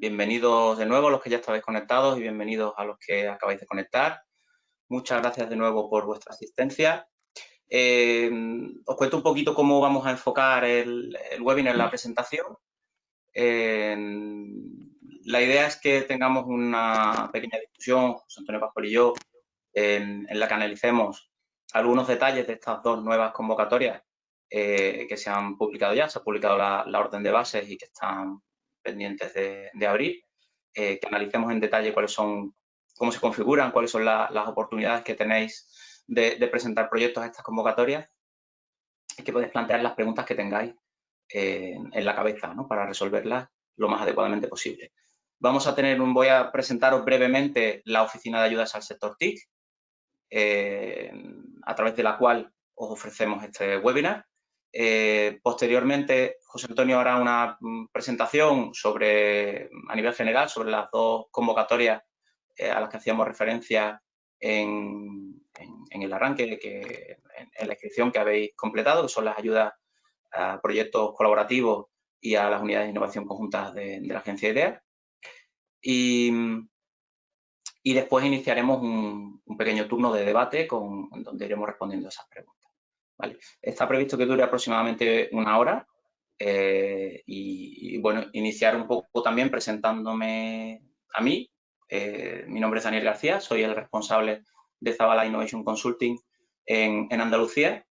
Bienvenidos de nuevo a los que ya estabais conectados y bienvenidos a los que acabáis de conectar. Muchas gracias de nuevo por vuestra asistencia. Eh, os cuento un poquito cómo vamos a enfocar el, webinar la presentación. la idea es que tengamos una pequeña discusión, José Antonio Pascual y yo, en, la que analicemos algunos detalles de estas dos nuevas convocatorias eh, que se han publicado ya. Se ha publicado la, orden de bases y que están pendientes de, abrir. Eh, que analicemos en detalle cuáles son, cómo se configuran, cuáles son las oportunidades que tenéis de, presentar proyectos a estas convocatorias y que podéis plantear las preguntas que tengáis eh, en la cabeza para resolverlas lo más adecuadamente posible. Vamos a tener un, voy a presentaros brevemente la oficina de ayudas al sector TIC, a través de la cual os ofrecemos este webinar. Eh, posteriormente, José Antonio hará una mm, presentación sobre, a nivel general sobre las dos convocatorias eh, a las que hacíamos referencia en, el arranque, que, en, la inscripción que habéis completado, que son las ayudas a proyectos colaborativos y a las unidades de innovación conjuntas de, la agencia IDEA. Y, y después iniciaremos un, pequeño turno de debate con, donde iremos respondiendo esas preguntas. Está previsto que dure aproximadamente una hora eh, y, bueno, iniciar un poco también presentándome a mí. Eh, mi nombre es Daniel García, soy el responsable de Zabala Innovation Consulting en, Andalucía.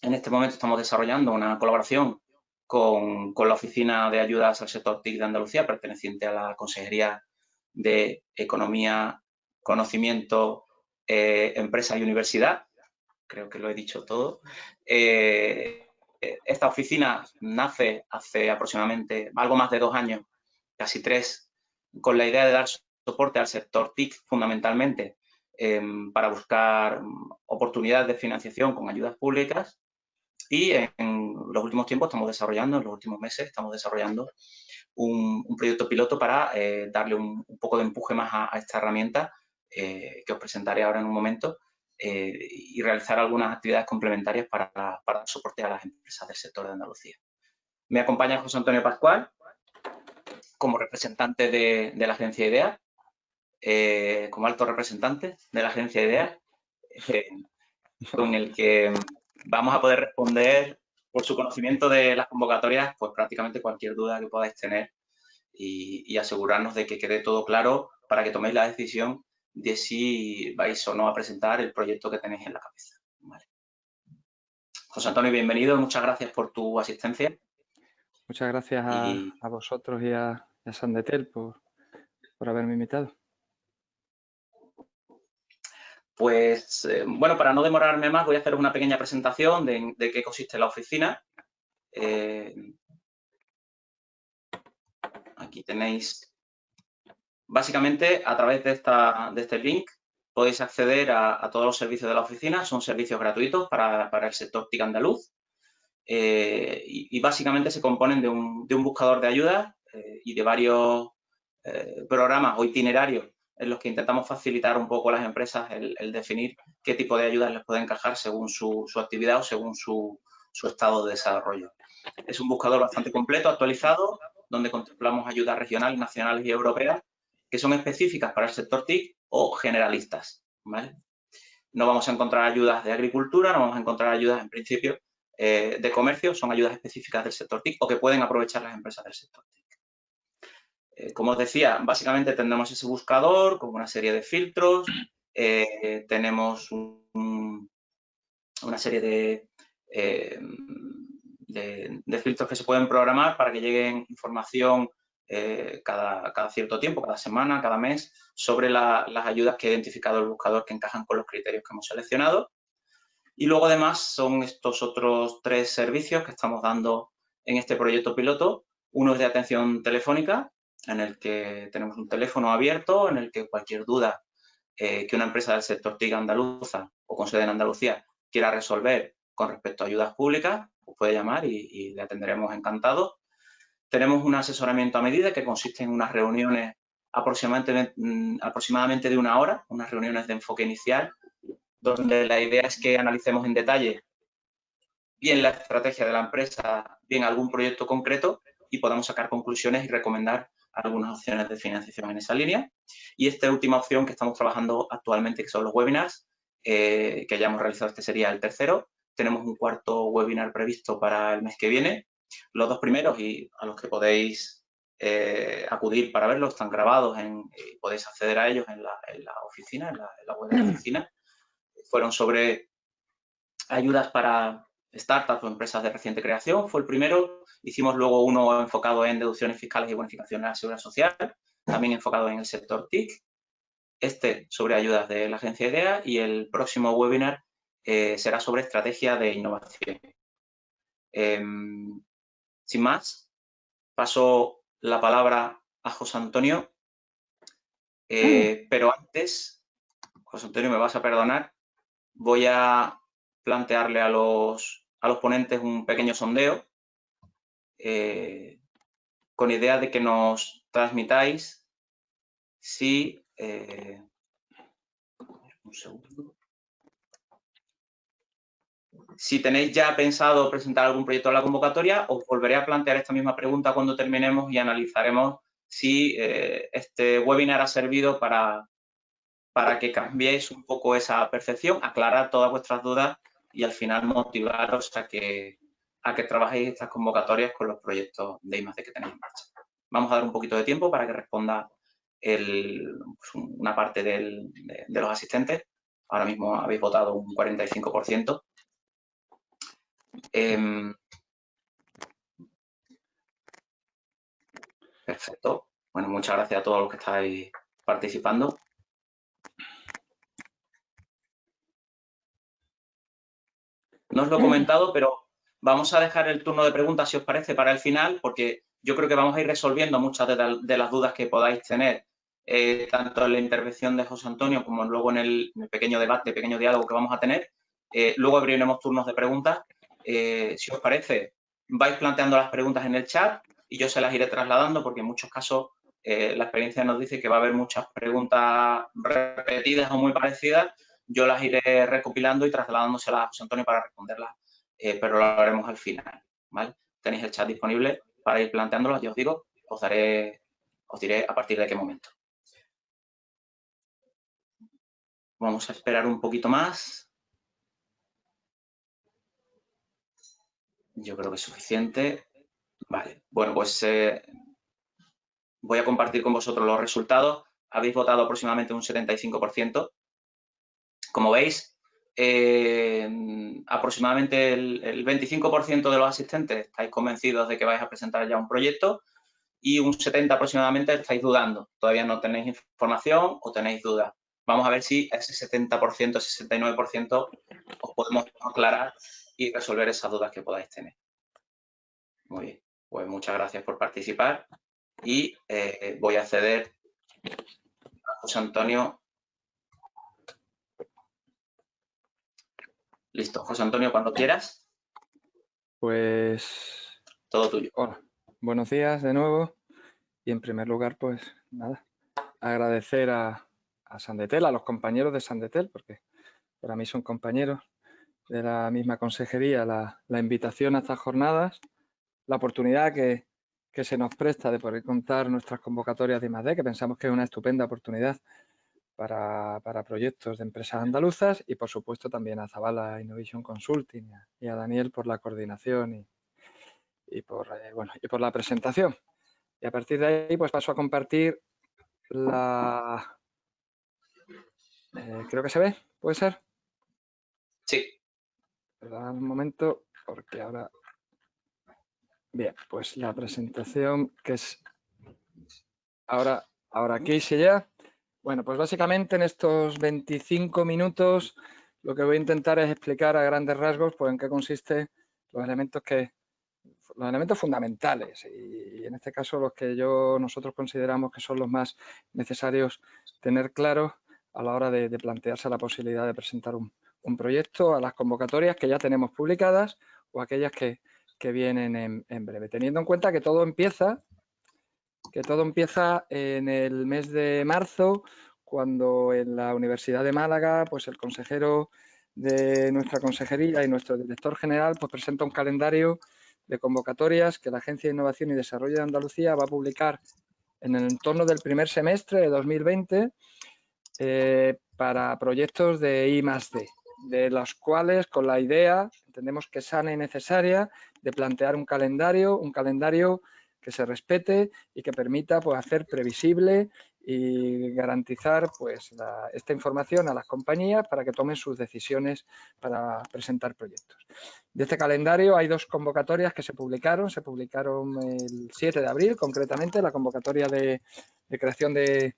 En este momento estamos desarrollando una colaboración con, la Oficina de Ayudas al Sector TIC de Andalucía, perteneciente a la Consejería de Economía, Conocimiento, eh, Empresa y Universidad, creo que lo he dicho todo. Eh, esta oficina nace hace aproximadamente algo más de dos años, casi tres, con la idea de dar soporte al sector TIC fundamentalmente em, para buscar oportunidades de financiación con ayudas públicas y en los últimos tiempos estamos desarrollando, en los últimos meses estamos desarrollando un, proyecto piloto para eh, darle un, poco de empuje más a, esta herramienta eh, que os presentaré ahora en un momento eh, y realizar algunas actividades complementarias para, para soporte a las empresas del sector de Andalucía. Me acompaña José Antonio Pascual como representante de, la agencia IDEA, eh, como alto representante de la agencia IDEA, eh, con el que vamos a poder responder por su conocimiento de las convocatorias, pues prácticamente cualquier duda que podáis tener y asegurarnos de que quede todo claro para que toméis la decisión de si vais o no a presentar el proyecto que tenéis en la cabeza. José Antonio, bienvenido. Muchas gracias por tu asistencia. Muchas gracias a, vosotros y a, Sandetel por, haberme invitado. Pues, eh, bueno, para no demorarme más, voy a hacer una pequeña presentación de, qué consiste la oficina. Eh, aquí tenéis Básicamente, a través de, este link podéis acceder a, todos los servicios de la oficina. Son servicios gratuitos para, el sector TIC andaluz. Eh, y, básicamente se componen de un, buscador de ayuda eh, y de varios eh, programas o itinerarios en los que intentamos facilitar un poco a las empresas el, definir qué tipo de ayudas les puede encajar según su, actividad o según su, su, estado de desarrollo. Es un buscador bastante completo, actualizado, donde contemplamos ayudas regionales, nacionales y europeas que son específicas para el sector TIC o generalistas. No vamos a encontrar ayudas de agricultura, no vamos a encontrar ayudas en principio eh, de comercio, son ayudas específicas del sector TIC o que pueden aprovechar las empresas del sector TIC. Eh, como os decía, básicamente tenemos ese buscador con una serie de filtros, eh, tenemos una serie de, de, filtros que se pueden programar para que lleguen información eh, cada, cierto tiempo, cada semana, cada mes, sobre las ayudas que ha identificado el buscador que encajan con los criterios que hemos seleccionado. Y luego, además, son estos otros tres servicios que estamos dando en este proyecto piloto. Uno es de atención telefónica, en el que tenemos un teléfono abierto, en el que cualquier duda eh, que una empresa del sector TIC andaluza o con sede en Andalucía quiera resolver con respecto a ayudas públicas, pues puede llamar y, y le atenderemos encantado. Tenemos un asesoramiento a medida que consiste en unas reuniones aproximadamente, mm, aproximadamente de una hora, unas reuniones de enfoque inicial, donde la idea es que analicemos en detalle bien la estrategia de la empresa, bien algún proyecto concreto y podamos sacar conclusiones y recomendar algunas opciones de financiación en esa línea. Y esta última opción que estamos trabajando actualmente, que son los webinars, eh, que ya hemos realizado, este sería el tercero. Tenemos un cuarto webinar previsto para el mes que viene. Los dos primeros y a los que podéis eh, acudir para verlos están grabados en, y podéis acceder a ellos en la, oficina, en la, web de la oficina. Fueron sobre ayudas para startups o empresas de reciente creación, fue el primero. Hicimos luego uno enfocado en deducciones fiscales y bonificaciones a la seguridad social, también enfocado en el sector TIC este sobre ayudas de la agencia IDEA y el próximo webinar eh, será sobre estrategia de innovación. Em, sin más, paso la palabra a José Antonio, eh, pero antes, José Antonio, me vas a perdonar, voy a plantearle a los, a los ponentes un pequeño sondeo eh, con idea de que nos transmitáis si eh, si tenéis ya pensado presentar algún proyecto a la convocatoria, os volveré a plantear esta misma pregunta cuando terminemos y analizaremos si eh, este webinar ha servido para, para que cambiéis un poco esa percepción, aclarar todas vuestras dudas y al final motivaros a que, a que trabajéis estas convocatorias con los proyectos de I+D que tenéis en marcha. Vamos a dar un poquito de tiempo para que responda pues, una parte de, los asistentes. Ahora mismo habéis votado un 45%. Em, perfecto. Bueno, muchas gracias a todos los que estáis participando. No os lo he comentado, pero vamos a dejar el turno de preguntas, si os parece, para el final, porque yo creo que vamos a ir resolviendo muchas de las dudas que podáis tener eh, tanto en la intervención de José Antonio como luego en el, pequeño debate, pequeño diálogo que vamos a tener. Eh, luego abriremos turnos de preguntas. Eh, si os parece, vais planteando las preguntas en el chat y yo se las iré trasladando porque en muchos casos la experiencia nos dice que va a haber muchas preguntas repetidas o muy parecidas. Yo las iré recopilando y trasladándoselas a José Antonio para responderlas, pero lo haremos al final. Tenéis el chat disponible para ir planteándolas. Yo os digo, os daré, os diré a partir de qué momento. Vamos a esperar un poquito más. Yo creo que es suficiente. Vale, bueno, pues eh, voy a compartir con vosotros los resultados. Habéis votado aproximadamente un 75%. Como veis, eh, aproximadamente el, el 25% de los asistentes estáis convencidos de que vais a presentar ya un proyecto y un 70% aproximadamente estáis dudando. Todavía no tenéis información o tenéis dudas. Vamos a ver si ese 70%, 69% os podemos aclarar y resolver esas dudas que podáis tener. Muy bien, pues muchas gracias por participar y eh, voy a ceder a José Antonio. Listo, José Antonio, cuando quieras. Pues... Todo tuyo. Hola, buenos días de nuevo. Y en primer lugar, pues nada, agradecer a, a Sandetel, a los compañeros de Sandetel, porque para mí son compañeros de la misma consejería, la, invitación a estas jornadas, la oportunidad que, se nos presta de poder contar nuestras convocatorias de I+.D., que pensamos que es una estupenda oportunidad para, proyectos de empresas andaluzas y, por supuesto, también a Zavala Innovation Consulting y a Daniel por la coordinación y, por, eh, bueno, y por la presentación. Y a partir de ahí, pues paso a compartir la, eh, creo que se ve, ¿puede ser? Sí. Un momento, porque ahora... Bien, pues la presentación que es ahora, ahora aquí sí ya. Bueno, pues básicamente en estos 25 minutos lo que voy a intentar es explicar a grandes rasgos pues, en qué consiste los elementos que los elementos fundamentales y, en este caso los que yo nosotros consideramos que son los más necesarios tener claros a la hora de, plantearse la posibilidad de presentar un, proyecto a las convocatorias que ya tenemos publicadas o aquellas que, vienen en, breve. Teniendo en cuenta que todo empieza, que todo empieza en el mes de marzo, cuando en la Universidad de Málaga, pues el consejero de nuestra consejería y nuestro director general pues presenta un calendario de convocatorias que la Agencia de Innovación y Desarrollo de Andalucía va a publicar en el entorno del primer semestre de 2020 eh, para proyectos de I D, de los cuales con la idea, entendemos que sana y necesaria, de plantear un calendario, un calendario que se respete y que permita pues, hacer previsible y garantizar pues, esta información a las compañías para que tomen sus decisiones para presentar proyectos. De este calendario hay dos convocatorias que se publicaron, se publicaron el 7 de abril concretamente, la convocatoria de, creación de,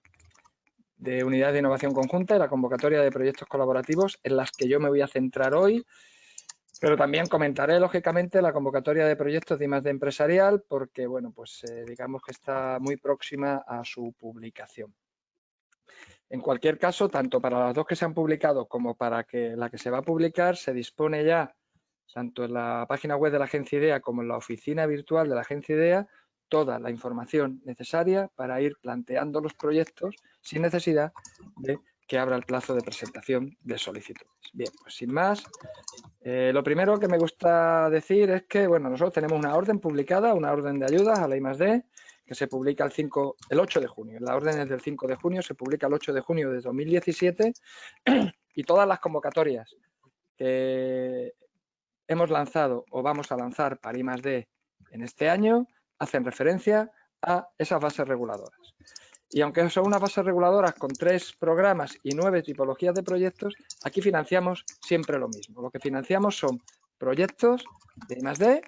de unidades de innovación conjunta y la convocatoria de proyectos colaborativos en las que yo me voy a centrar hoy pero también comentaré, lógicamente, la convocatoria de proyectos de I+D empresarial porque, bueno, pues eh, digamos que está muy próxima a su publicación. En cualquier caso, tanto para las dos que se han publicado como para que la que se va a publicar, se dispone ya, tanto en la página web de la Agencia IDEA como en la oficina virtual de la Agencia IDEA, toda la información necesaria para ir planteando los proyectos sin necesidad de que abra el plazo de presentación de solicitudes. Bien, pues sin más, eh, lo primero que me gusta decir es que, bueno, nosotros tenemos una orden publicada, una orden de ayudas a la I+.D., que se publica el, 5, el 8 de junio. La orden es del 5 de junio, se publica el 8 de junio de 2017 y todas las convocatorias que hemos lanzado o vamos a lanzar para I+.D. en este año hacen referencia a esas bases reguladoras. Y aunque son unas bases reguladoras con tres programas y nueve tipologías de proyectos, aquí financiamos siempre lo mismo. Lo que financiamos son proyectos de I+.D.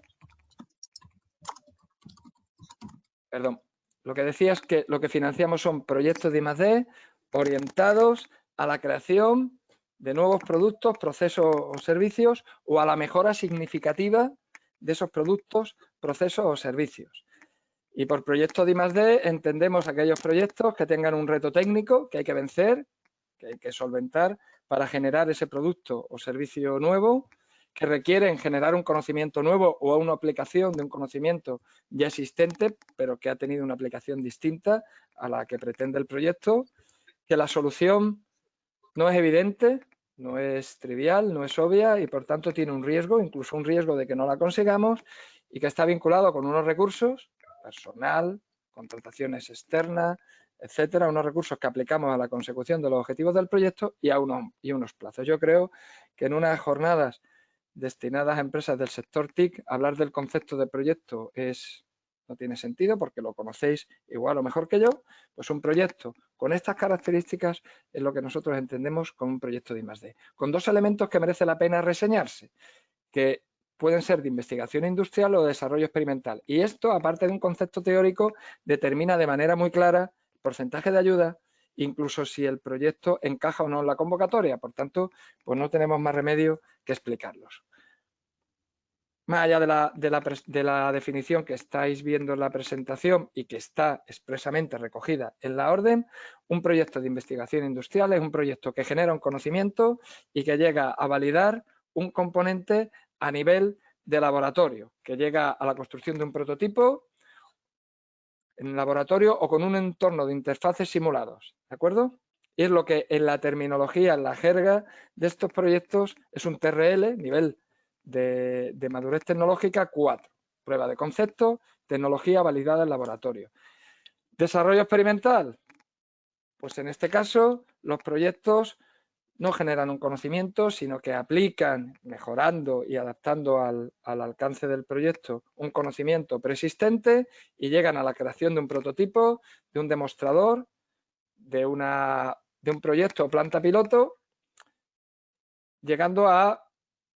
Perdón, lo que decía es que lo que financiamos son proyectos de I+.D. orientados a la creación de nuevos productos, procesos o servicios o a la mejora significativa de esos productos, procesos o servicios. Y por proyectos de I+.D. entendemos aquellos proyectos que tengan un reto técnico que hay que vencer, que hay que solventar para generar ese producto o servicio nuevo, que requieren generar un conocimiento nuevo o una aplicación de un conocimiento ya existente, pero que ha tenido una aplicación distinta a la que pretende el proyecto, que la solución no es evidente, no es trivial, no es obvia y por tanto tiene un riesgo, incluso un riesgo de que no la consigamos y que está vinculado con unos recursos personal, contrataciones externas, etcétera, unos recursos que aplicamos a la consecución de los objetivos del proyecto y a unos, y unos plazos. Yo creo que en unas jornadas destinadas a empresas del sector TIC, hablar del concepto de proyecto es, no tiene sentido porque lo conocéis igual o mejor que yo, pues un proyecto con estas características es lo que nosotros entendemos como un proyecto de I+.D. Con dos elementos que merece la pena reseñarse, que pueden ser de investigación industrial o de desarrollo experimental. Y esto, aparte de un concepto teórico, determina de manera muy clara el porcentaje de ayuda, incluso si el proyecto encaja o no en la convocatoria. Por tanto, pues no tenemos más remedio que explicarlos. Más allá de la, de la definición que estáis viendo en la presentación y que está expresamente recogida en la orden, un proyecto de investigación industrial es un proyecto que genera un conocimiento y que llega a validar un componente a nivel de laboratorio, que llega a la construcción de un prototipo en laboratorio o con un entorno de interfaces simulados, ¿de acuerdo? Y es lo que en la terminología, en la jerga de estos proyectos es un TRL, nivel de, madurez tecnológica 4. Prueba de concepto, tecnología validada en laboratorio. Desarrollo experimental, pues en este caso los proyectos no generan un conocimiento, sino que aplican, mejorando y adaptando al, alcance del proyecto un conocimiento persistente y llegan a la creación de un prototipo, de un demostrador, de, una, de un proyecto o planta piloto, llegando a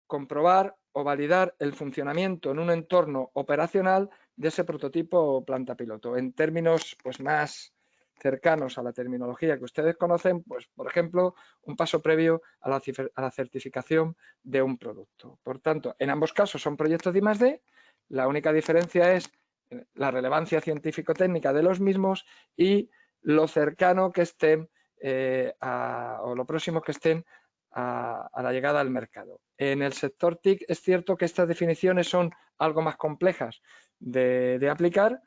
comprobar o validar el funcionamiento en un entorno operacional de ese prototipo planta piloto. En términos pues, más cercanos a la terminología que ustedes conocen, pues por ejemplo, un paso previo a la, certificación de un producto. Por tanto, en ambos casos son proyectos de I+.D., la única diferencia es eh, la relevancia científico-técnica de los mismos y lo cercano que estén eh, o lo próximo que estén a, la llegada al mercado. En el sector TIC es cierto que estas definiciones son algo más complejas de aplicar,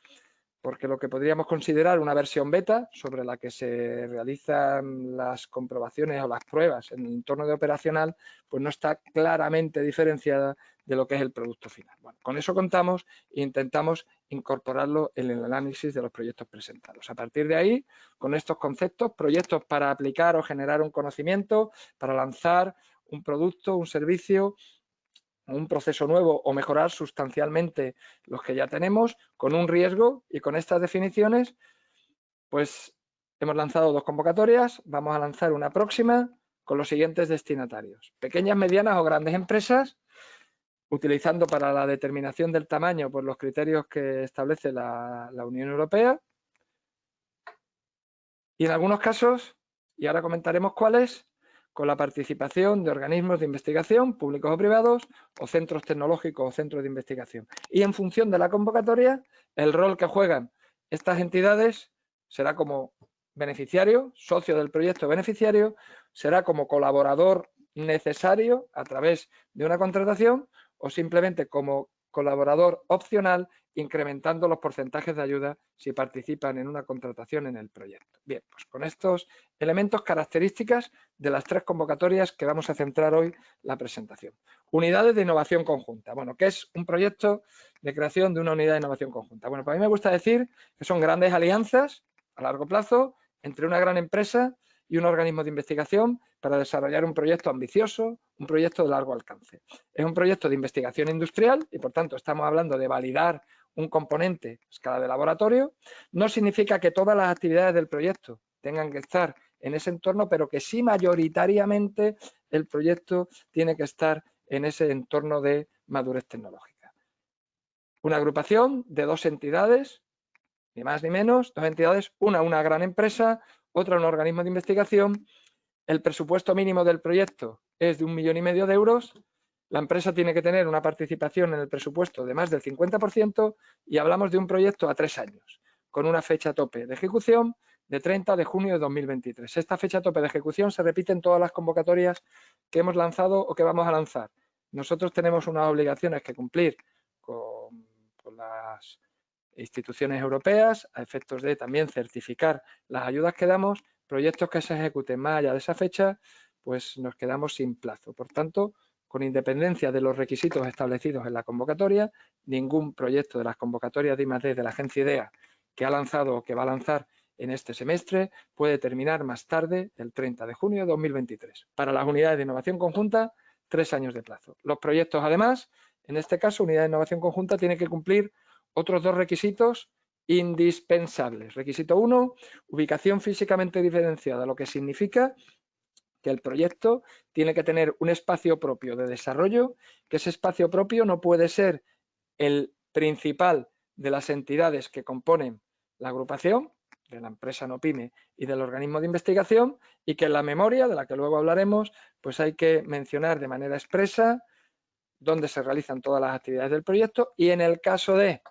porque lo que podríamos considerar una versión beta sobre la que se realizan las comprobaciones o las pruebas en el entorno de operacional, pues no está claramente diferenciada de lo que es el producto final. Bueno, con eso contamos e intentamos incorporarlo en el análisis de los proyectos presentados. A partir de ahí, con estos conceptos, proyectos para aplicar o generar un conocimiento, para lanzar un producto, un servicio un proceso nuevo o mejorar sustancialmente los que ya tenemos con un riesgo y con estas definiciones, pues hemos lanzado dos convocatorias, vamos a lanzar una próxima con los siguientes destinatarios. Pequeñas, medianas o grandes empresas, utilizando para la determinación del tamaño por los criterios que establece la, la Unión Europea. Y en algunos casos, y ahora comentaremos cuáles, con la participación de organismos de investigación, públicos o privados, o centros tecnológicos o centros de investigación. Y en función de la convocatoria, el rol que juegan estas entidades será como beneficiario, socio del proyecto beneficiario, será como colaborador necesario a través de una contratación o simplemente como colaborador opcional incrementando los porcentajes de ayuda si participan en una contratación en el proyecto. Bien, pues con estos elementos, características de las tres convocatorias que vamos a centrar hoy la presentación. Unidades de innovación conjunta. Bueno, ¿qué es un proyecto de creación de una unidad de innovación conjunta? Bueno, para mí me gusta decir que son grandes alianzas a largo plazo entre una gran empresa y un organismo de investigación para desarrollar un proyecto ambicioso, un proyecto de largo alcance. Es un proyecto de investigación industrial y, por tanto, estamos hablando de validar un componente a escala de laboratorio, no significa que todas las actividades del proyecto tengan que estar en ese entorno, pero que sí mayoritariamente el proyecto tiene que estar en ese entorno de madurez tecnológica. Una agrupación de dos entidades, ni más ni menos, dos entidades, una una gran empresa, otra un organismo de investigación. El presupuesto mínimo del proyecto es de un millón y medio de euros la empresa tiene que tener una participación en el presupuesto de más del 50% y hablamos de un proyecto a tres años, con una fecha tope de ejecución de 30 de junio de 2023. Esta fecha tope de ejecución se repite en todas las convocatorias que hemos lanzado o que vamos a lanzar. Nosotros tenemos unas obligaciones que cumplir con, con las instituciones europeas a efectos de también certificar las ayudas que damos, proyectos que se ejecuten más allá de esa fecha, pues nos quedamos sin plazo. Por tanto, con independencia de los requisitos establecidos en la convocatoria, ningún proyecto de las convocatorias de I+.D. de la agencia IDEA que ha lanzado o que va a lanzar en este semestre puede terminar más tarde, el 30 de junio de 2023. Para las unidades de innovación conjunta, tres años de plazo. Los proyectos, además, en este caso, unidad de innovación conjunta tiene que cumplir otros dos requisitos indispensables. Requisito uno, ubicación físicamente diferenciada, lo que significa que el proyecto tiene que tener un espacio propio de desarrollo, que ese espacio propio no puede ser el principal de las entidades que componen la agrupación, de la empresa no pyme y del organismo de investigación, y que en la memoria, de la que luego hablaremos, pues hay que mencionar de manera expresa dónde se realizan todas las actividades del proyecto y en el caso de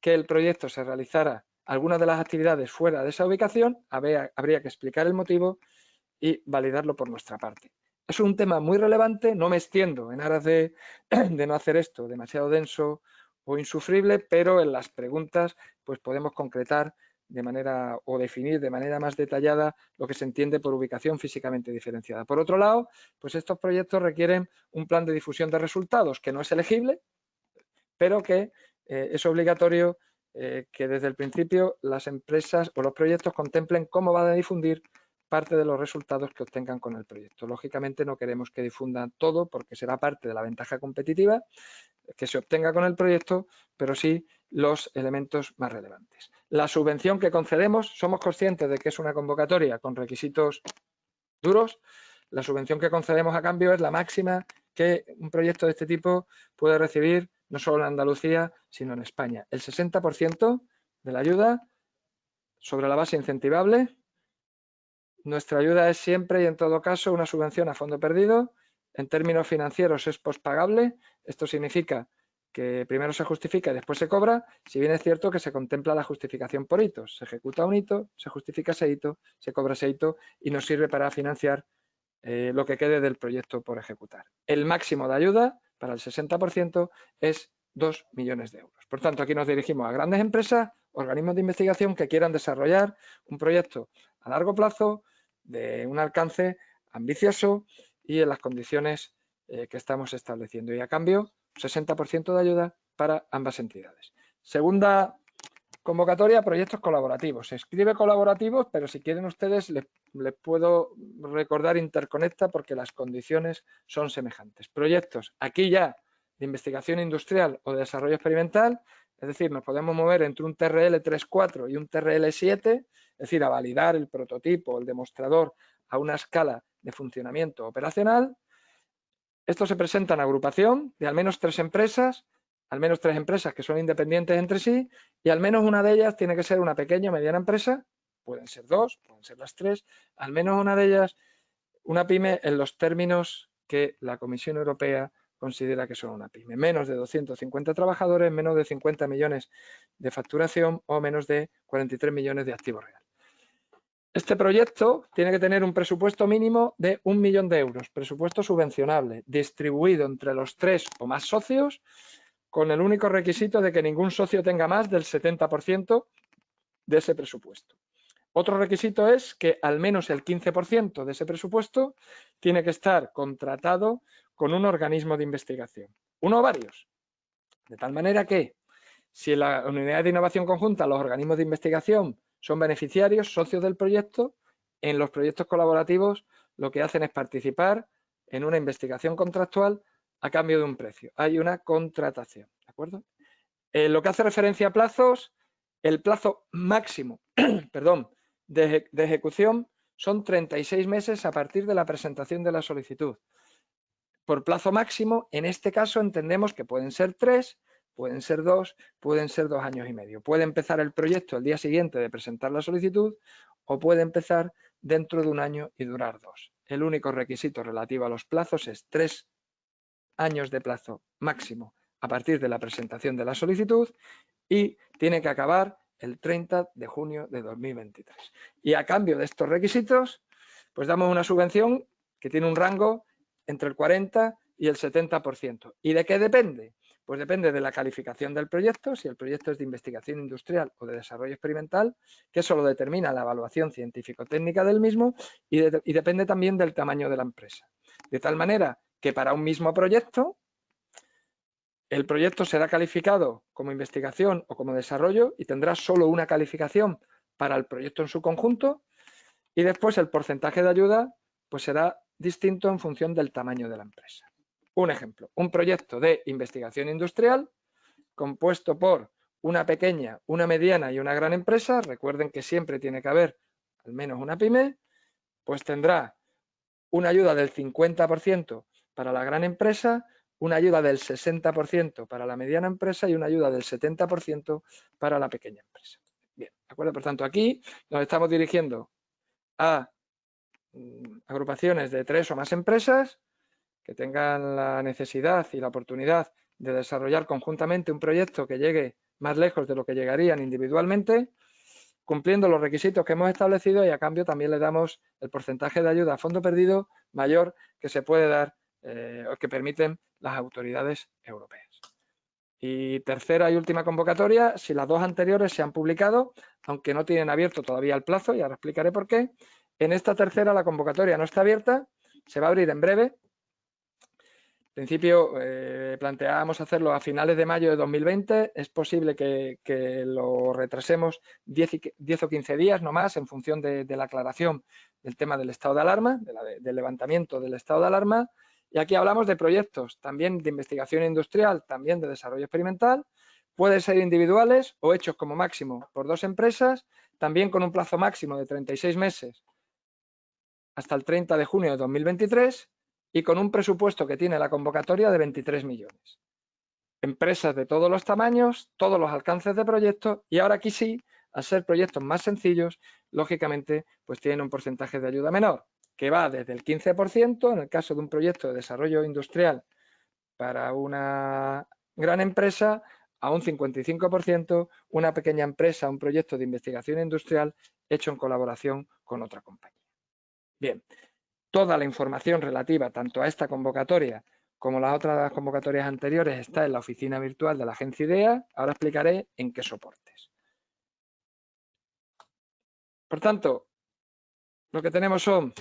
que el proyecto se realizara alguna de las actividades fuera de esa ubicación, habría, habría que explicar el motivo y validarlo por nuestra parte. Es un tema muy relevante, no me extiendo en aras de, de no hacer esto demasiado denso o insufrible, pero en las preguntas pues podemos concretar de manera o definir de manera más detallada lo que se entiende por ubicación físicamente diferenciada. Por otro lado, pues estos proyectos requieren un plan de difusión de resultados que no es elegible, pero que eh, es obligatorio eh, que desde el principio las empresas o los proyectos contemplen cómo van a difundir parte de los resultados que obtengan con el proyecto. Lógicamente no queremos que difundan todo porque será parte de la ventaja competitiva que se obtenga con el proyecto, pero sí los elementos más relevantes. La subvención que concedemos, somos conscientes de que es una convocatoria con requisitos duros. La subvención que concedemos a cambio es la máxima que un proyecto de este tipo puede recibir no solo en Andalucía, sino en España. El 60% de la ayuda sobre la base incentivable nuestra ayuda es siempre y en todo caso una subvención a fondo perdido. En términos financieros es pospagable. Esto significa que primero se justifica y después se cobra, si bien es cierto que se contempla la justificación por hitos. Se ejecuta un hito, se justifica ese hito, se cobra ese hito y nos sirve para financiar eh, lo que quede del proyecto por ejecutar. El máximo de ayuda para el 60% es 2 millones de euros. Por tanto, aquí nos dirigimos a grandes empresas organismos de investigación que quieran desarrollar un proyecto a largo plazo de un alcance ambicioso y en las condiciones eh, que estamos estableciendo. Y a cambio, 60% de ayuda para ambas entidades. Segunda convocatoria, proyectos colaborativos. Se escribe colaborativos, pero si quieren ustedes les, puedo recordar interconecta porque las condiciones son semejantes. Proyectos, aquí ya de investigación industrial o de desarrollo experimental, es decir, nos podemos mover entre un TRL 3.4 y un TRL 7, es decir, a validar el prototipo, el demostrador a una escala de funcionamiento operacional. Esto se presenta en agrupación de al menos tres empresas, al menos tres empresas que son independientes entre sí y al menos una de ellas tiene que ser una pequeña o mediana empresa, pueden ser dos, pueden ser las tres, al menos una de ellas una pyme en los términos que la Comisión Europea considera que son una pyme. Menos de 250 trabajadores, menos de 50 millones de facturación o menos de 43 millones de activos reales. Este proyecto tiene que tener un presupuesto mínimo de un millón de euros, presupuesto subvencionable, distribuido entre los tres o más socios, con el único requisito de que ningún socio tenga más del 70% de ese presupuesto. Otro requisito es que al menos el 15% de ese presupuesto tiene que estar contratado con un organismo de investigación, uno o varios. De tal manera que si en la unidad de innovación conjunta los organismos de investigación son beneficiarios, socios del proyecto. En los proyectos colaborativos lo que hacen es participar en una investigación contractual a cambio de un precio. Hay una contratación, ¿de acuerdo? En lo que hace referencia a plazos, el plazo máximo perdón, de, de ejecución son 36 meses a partir de la presentación de la solicitud. Por plazo máximo, en este caso entendemos que pueden ser tres, pueden ser dos, pueden ser dos años y medio. Puede empezar el proyecto el día siguiente de presentar la solicitud o puede empezar dentro de un año y durar dos. El único requisito relativo a los plazos es tres años de plazo máximo a partir de la presentación de la solicitud y tiene que acabar el 30 de junio de 2023. Y a cambio de estos requisitos, pues damos una subvención que tiene un rango entre el 40 y el 70%. ¿Y de qué depende? Pues depende de la calificación del proyecto, si el proyecto es de investigación industrial o de desarrollo experimental, que eso lo determina la evaluación científico-técnica del mismo y, depende también del tamaño de la empresa. De tal manera que para un mismo proyecto, el proyecto será calificado como investigación o como desarrollo y tendrá solo una calificación para el proyecto en su conjunto y después el porcentaje de ayuda pues será distinto en función del tamaño de la empresa. Un ejemplo, un proyecto de investigación industrial compuesto por una pequeña, una mediana y una gran empresa, recuerden que siempre tiene que haber al menos una pyme, pues tendrá una ayuda del 50% para la gran empresa, una ayuda del 60% para la mediana empresa y una ayuda del 70% para la pequeña empresa. Bien, ¿de acuerdo? Por tanto, aquí nos estamos dirigiendo a mm, agrupaciones de tres o más empresas que tengan la necesidad y la oportunidad de desarrollar conjuntamente un proyecto que llegue más lejos de lo que llegarían individualmente, cumpliendo los requisitos que hemos establecido y a cambio también le damos el porcentaje de ayuda a fondo perdido mayor que se puede dar eh, que permiten las autoridades europeas. Y tercera y última convocatoria, si las dos anteriores se han publicado, aunque no tienen abierto todavía el plazo, y ahora explicaré por qué, en esta tercera la convocatoria no está abierta, se va a abrir en breve, principio eh, planteábamos hacerlo a finales de mayo de 2020, es posible que, lo retrasemos 10, o 15 días no más en función de, la aclaración del tema del estado de alarma, del levantamiento del estado de alarma. Y aquí hablamos de proyectos también de investigación industrial, también de desarrollo experimental, pueden ser individuales o hechos como máximo por dos empresas, también con un plazo máximo de 36 meses hasta el 30 de junio de 2023 y con un presupuesto que tiene la convocatoria de 23 millones. Empresas de todos los tamaños, todos los alcances de proyectos y ahora aquí sí, al ser proyectos más sencillos, lógicamente pues tienen un porcentaje de ayuda menor, que va desde el 15% en el caso de un proyecto de desarrollo industrial para una gran empresa a un 55% una pequeña empresa, un proyecto de investigación industrial hecho en colaboración con otra compañía. Bien, Toda la información relativa tanto a esta convocatoria como las otras convocatorias anteriores está en la oficina virtual de la agencia IDEA. Ahora explicaré en qué soportes. Por tanto, lo que tenemos son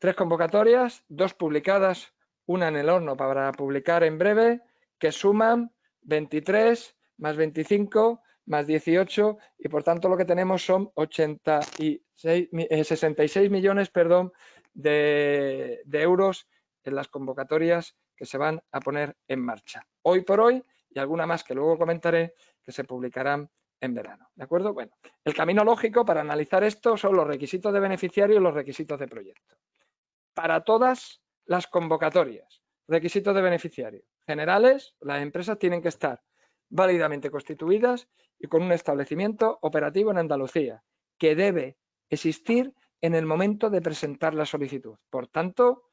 tres convocatorias, dos publicadas, una en el horno para publicar en breve, que suman 23 más 25 más 18 y por tanto lo que tenemos son 86, 66 eh, millones perdón, de, de euros en las convocatorias que se van a poner en marcha. Hoy por hoy y alguna más que luego comentaré que se publicarán en verano. ¿De acuerdo? Bueno, el camino lógico para analizar esto son los requisitos de beneficiario y los requisitos de proyecto. Para todas las convocatorias, requisitos de beneficiario generales, las empresas tienen que estar válidamente constituidas y con un establecimiento operativo en Andalucía, que debe existir en el momento de presentar la solicitud. Por tanto,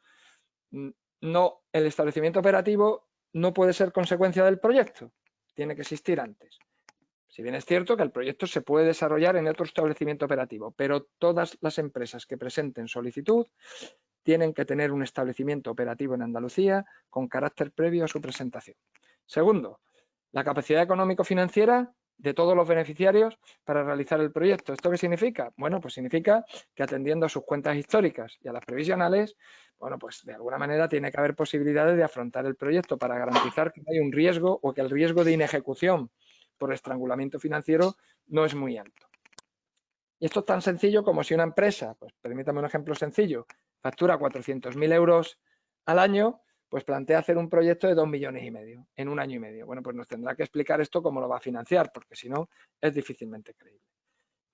no, el establecimiento operativo no puede ser consecuencia del proyecto, tiene que existir antes. Si bien es cierto que el proyecto se puede desarrollar en otro establecimiento operativo, pero todas las empresas que presenten solicitud tienen que tener un establecimiento operativo en Andalucía con carácter previo a su presentación. Segundo, la capacidad económico-financiera de todos los beneficiarios para realizar el proyecto. ¿Esto qué significa? Bueno, pues significa que atendiendo a sus cuentas históricas y a las previsionales, bueno, pues de alguna manera tiene que haber posibilidades de afrontar el proyecto para garantizar que no hay un riesgo o que el riesgo de inejecución por estrangulamiento financiero no es muy alto. Y esto es tan sencillo como si una empresa, pues permítame un ejemplo sencillo, factura 400.000 euros al año, pues plantea hacer un proyecto de 2 millones y medio en un año y medio. Bueno, pues nos tendrá que explicar esto cómo lo va a financiar, porque si no es difícilmente creíble.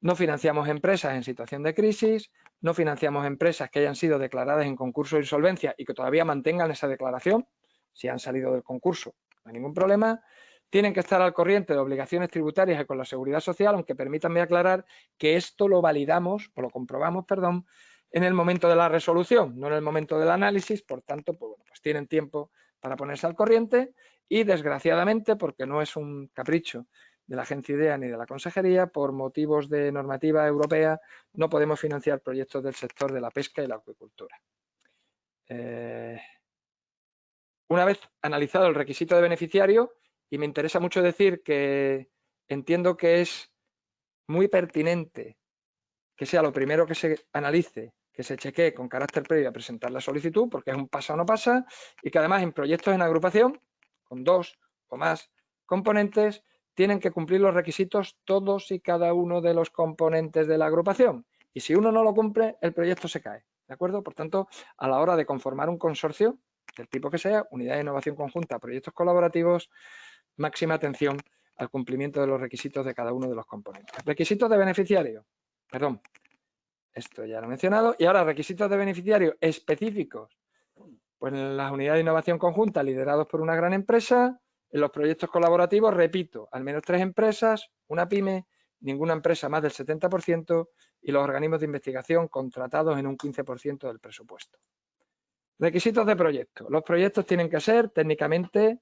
No financiamos empresas en situación de crisis, no financiamos empresas que hayan sido declaradas en concurso de insolvencia y que todavía mantengan esa declaración, si han salido del concurso, no hay ningún problema. Tienen que estar al corriente de obligaciones tributarias y con la seguridad social, aunque permítanme aclarar que esto lo validamos o lo comprobamos, perdón, en el momento de la resolución, no en el momento del análisis, por tanto, pues, pues tienen tiempo para ponerse al corriente y desgraciadamente, porque no es un capricho de la Agencia IDEA ni de la Consejería, por motivos de normativa europea, no podemos financiar proyectos del sector de la pesca y la acuicultura. Eh, una vez analizado el requisito de beneficiario, y me interesa mucho decir que entiendo que es muy pertinente que sea lo primero que se analice que se chequee con carácter previo a presentar la solicitud, porque es un pasa o no pasa, y que además en proyectos en agrupación, con dos o más componentes, tienen que cumplir los requisitos todos y cada uno de los componentes de la agrupación. Y si uno no lo cumple, el proyecto se cae. ¿De acuerdo? Por tanto, a la hora de conformar un consorcio, del tipo que sea, unidad de innovación conjunta, proyectos colaborativos, máxima atención al cumplimiento de los requisitos de cada uno de los componentes. Requisitos de beneficiario. Perdón, esto ya lo he mencionado. Y ahora, requisitos de beneficiario específicos. Pues en las unidades de innovación conjunta liderados por una gran empresa, en los proyectos colaborativos, repito, al menos tres empresas, una pyme, ninguna empresa más del 70% y los organismos de investigación contratados en un 15% del presupuesto. Requisitos de proyecto. Los proyectos tienen que ser técnicamente,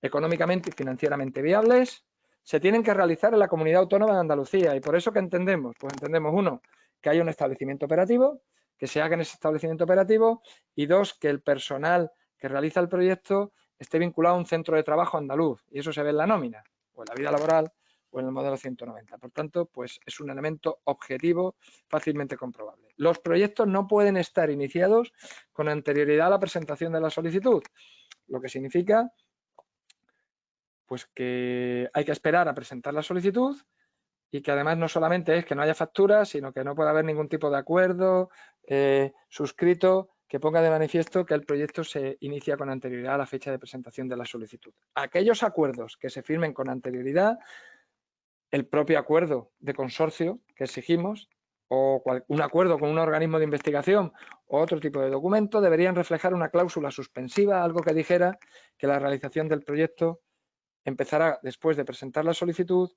económicamente y financieramente viables. Se tienen que realizar en la comunidad autónoma de Andalucía y por eso que entendemos, pues entendemos uno, que haya un establecimiento operativo, que se haga en ese establecimiento operativo y dos, que el personal que realiza el proyecto esté vinculado a un centro de trabajo andaluz y eso se ve en la nómina o en la vida laboral o en el modelo 190. Por tanto, pues es un elemento objetivo fácilmente comprobable. Los proyectos no pueden estar iniciados con anterioridad a la presentación de la solicitud, lo que significa pues que hay que esperar a presentar la solicitud y que además no solamente es que no haya facturas, sino que no puede haber ningún tipo de acuerdo eh, suscrito que ponga de manifiesto que el proyecto se inicia con anterioridad a la fecha de presentación de la solicitud. Aquellos acuerdos que se firmen con anterioridad, el propio acuerdo de consorcio que exigimos o un acuerdo con un organismo de investigación o otro tipo de documento deberían reflejar una cláusula suspensiva, algo que dijera que la realización del proyecto empezará después de presentar la solicitud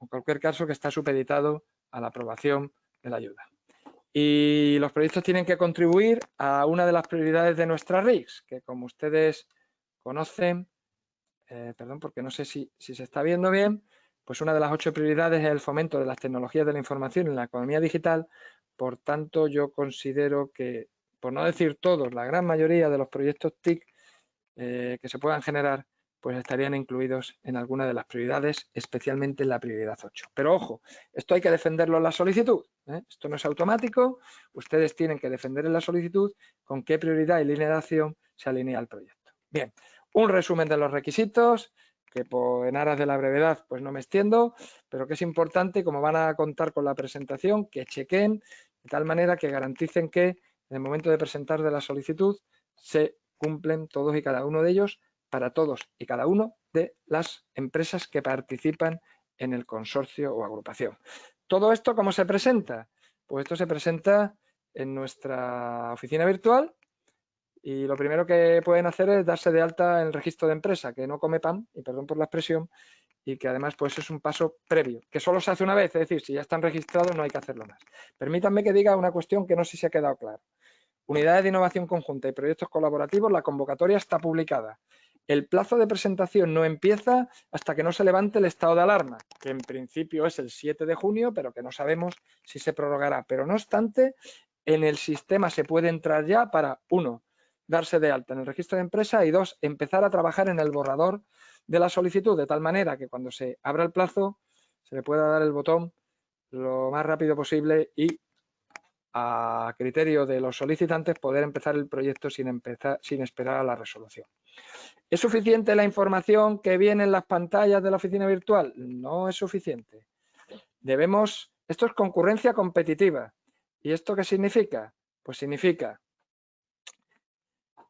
en cualquier caso que está supeditado a la aprobación de la ayuda. Y los proyectos tienen que contribuir a una de las prioridades de nuestra RICS, que como ustedes conocen, eh, perdón, porque no sé si, se está viendo bien, pues una de las ocho prioridades es el fomento de las tecnologías de la información en la economía digital. Por tanto, yo considero que, por no decir todos, la gran mayoría de los proyectos TIC eh, que se puedan generar, pues estarían incluidos en alguna de las prioridades, especialmente en la prioridad 8. Pero ojo, esto hay que defenderlo en la solicitud. ¿eh? Esto no es automático, ustedes tienen que defender en la solicitud con qué prioridad y línea de acción se alinea el proyecto. Bien, un resumen de los requisitos, que en aras de la brevedad pues no me extiendo, pero que es importante, como van a contar con la presentación, que chequen de tal manera que garanticen que en el momento de presentar de la solicitud se cumplen todos y cada uno de ellos para todos y cada uno de las empresas que participan en el consorcio o agrupación. ¿Todo esto cómo se presenta? Pues esto se presenta en nuestra oficina virtual y lo primero que pueden hacer es darse de alta en el registro de empresa, que no come pan, y perdón por la expresión, y que además pues es un paso previo, que solo se hace una vez, es decir, si ya están registrados no hay que hacerlo más. Permítanme que diga una cuestión que no sé si se ha quedado claro. Unidades de innovación conjunta y proyectos colaborativos, la convocatoria está publicada. El plazo de presentación no empieza hasta que no se levante el estado de alarma, que en principio es el 7 de junio, pero que no sabemos si se prorrogará. Pero no obstante, en el sistema se puede entrar ya para, uno, darse de alta en el registro de empresa y dos, empezar a trabajar en el borrador de la solicitud, de tal manera que cuando se abra el plazo se le pueda dar el botón lo más rápido posible y a criterio de los solicitantes poder empezar el proyecto sin, empezar, sin esperar a la resolución. ¿Es suficiente la información que viene en las pantallas de la oficina virtual? No es suficiente. Debemos, esto es concurrencia competitiva. ¿Y esto qué significa? Pues significa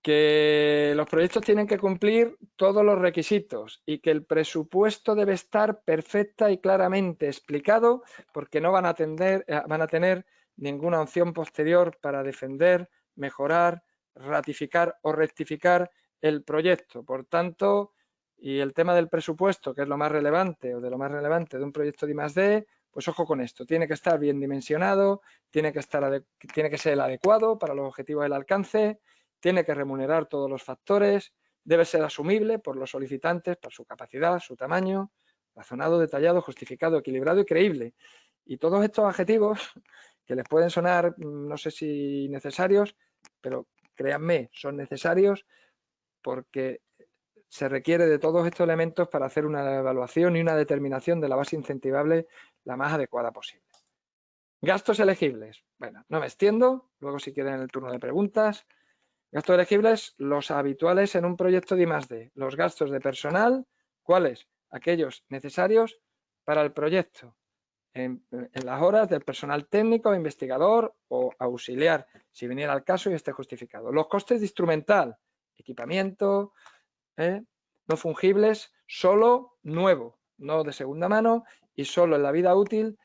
que los proyectos tienen que cumplir todos los requisitos y que el presupuesto debe estar perfecta y claramente explicado porque no van a, atender, eh, van a tener ninguna opción posterior para defender, mejorar, ratificar o rectificar el proyecto. Por tanto, y el tema del presupuesto, que es lo más relevante o de lo más relevante de un proyecto de I+.D., pues ojo con esto, tiene que estar bien dimensionado, tiene que, estar tiene que ser el adecuado para los objetivos del alcance, tiene que remunerar todos los factores, debe ser asumible por los solicitantes por su capacidad, su tamaño, razonado, detallado, justificado, equilibrado y creíble. Y todos estos adjetivos que les pueden sonar, mm, no sé si necesarios, pero créanme, son necesarios porque se requiere de todos estos elementos para hacer una evaluación y una determinación de la base incentivable la más adecuada posible. Gastos elegibles. Bueno, no me extiendo, luego si quieren el turno de preguntas. Gastos elegibles, los habituales en un proyecto de I+.D. Los gastos de personal, ¿cuáles? Aquellos necesarios para el proyecto en, las horas del personal técnico, investigador o auxiliar, si viniera al caso y esté justificado. Los costes de instrumental, equipamiento, ¿eh? no fungibles, solo nuevo, no de segunda mano y solo en la vida útil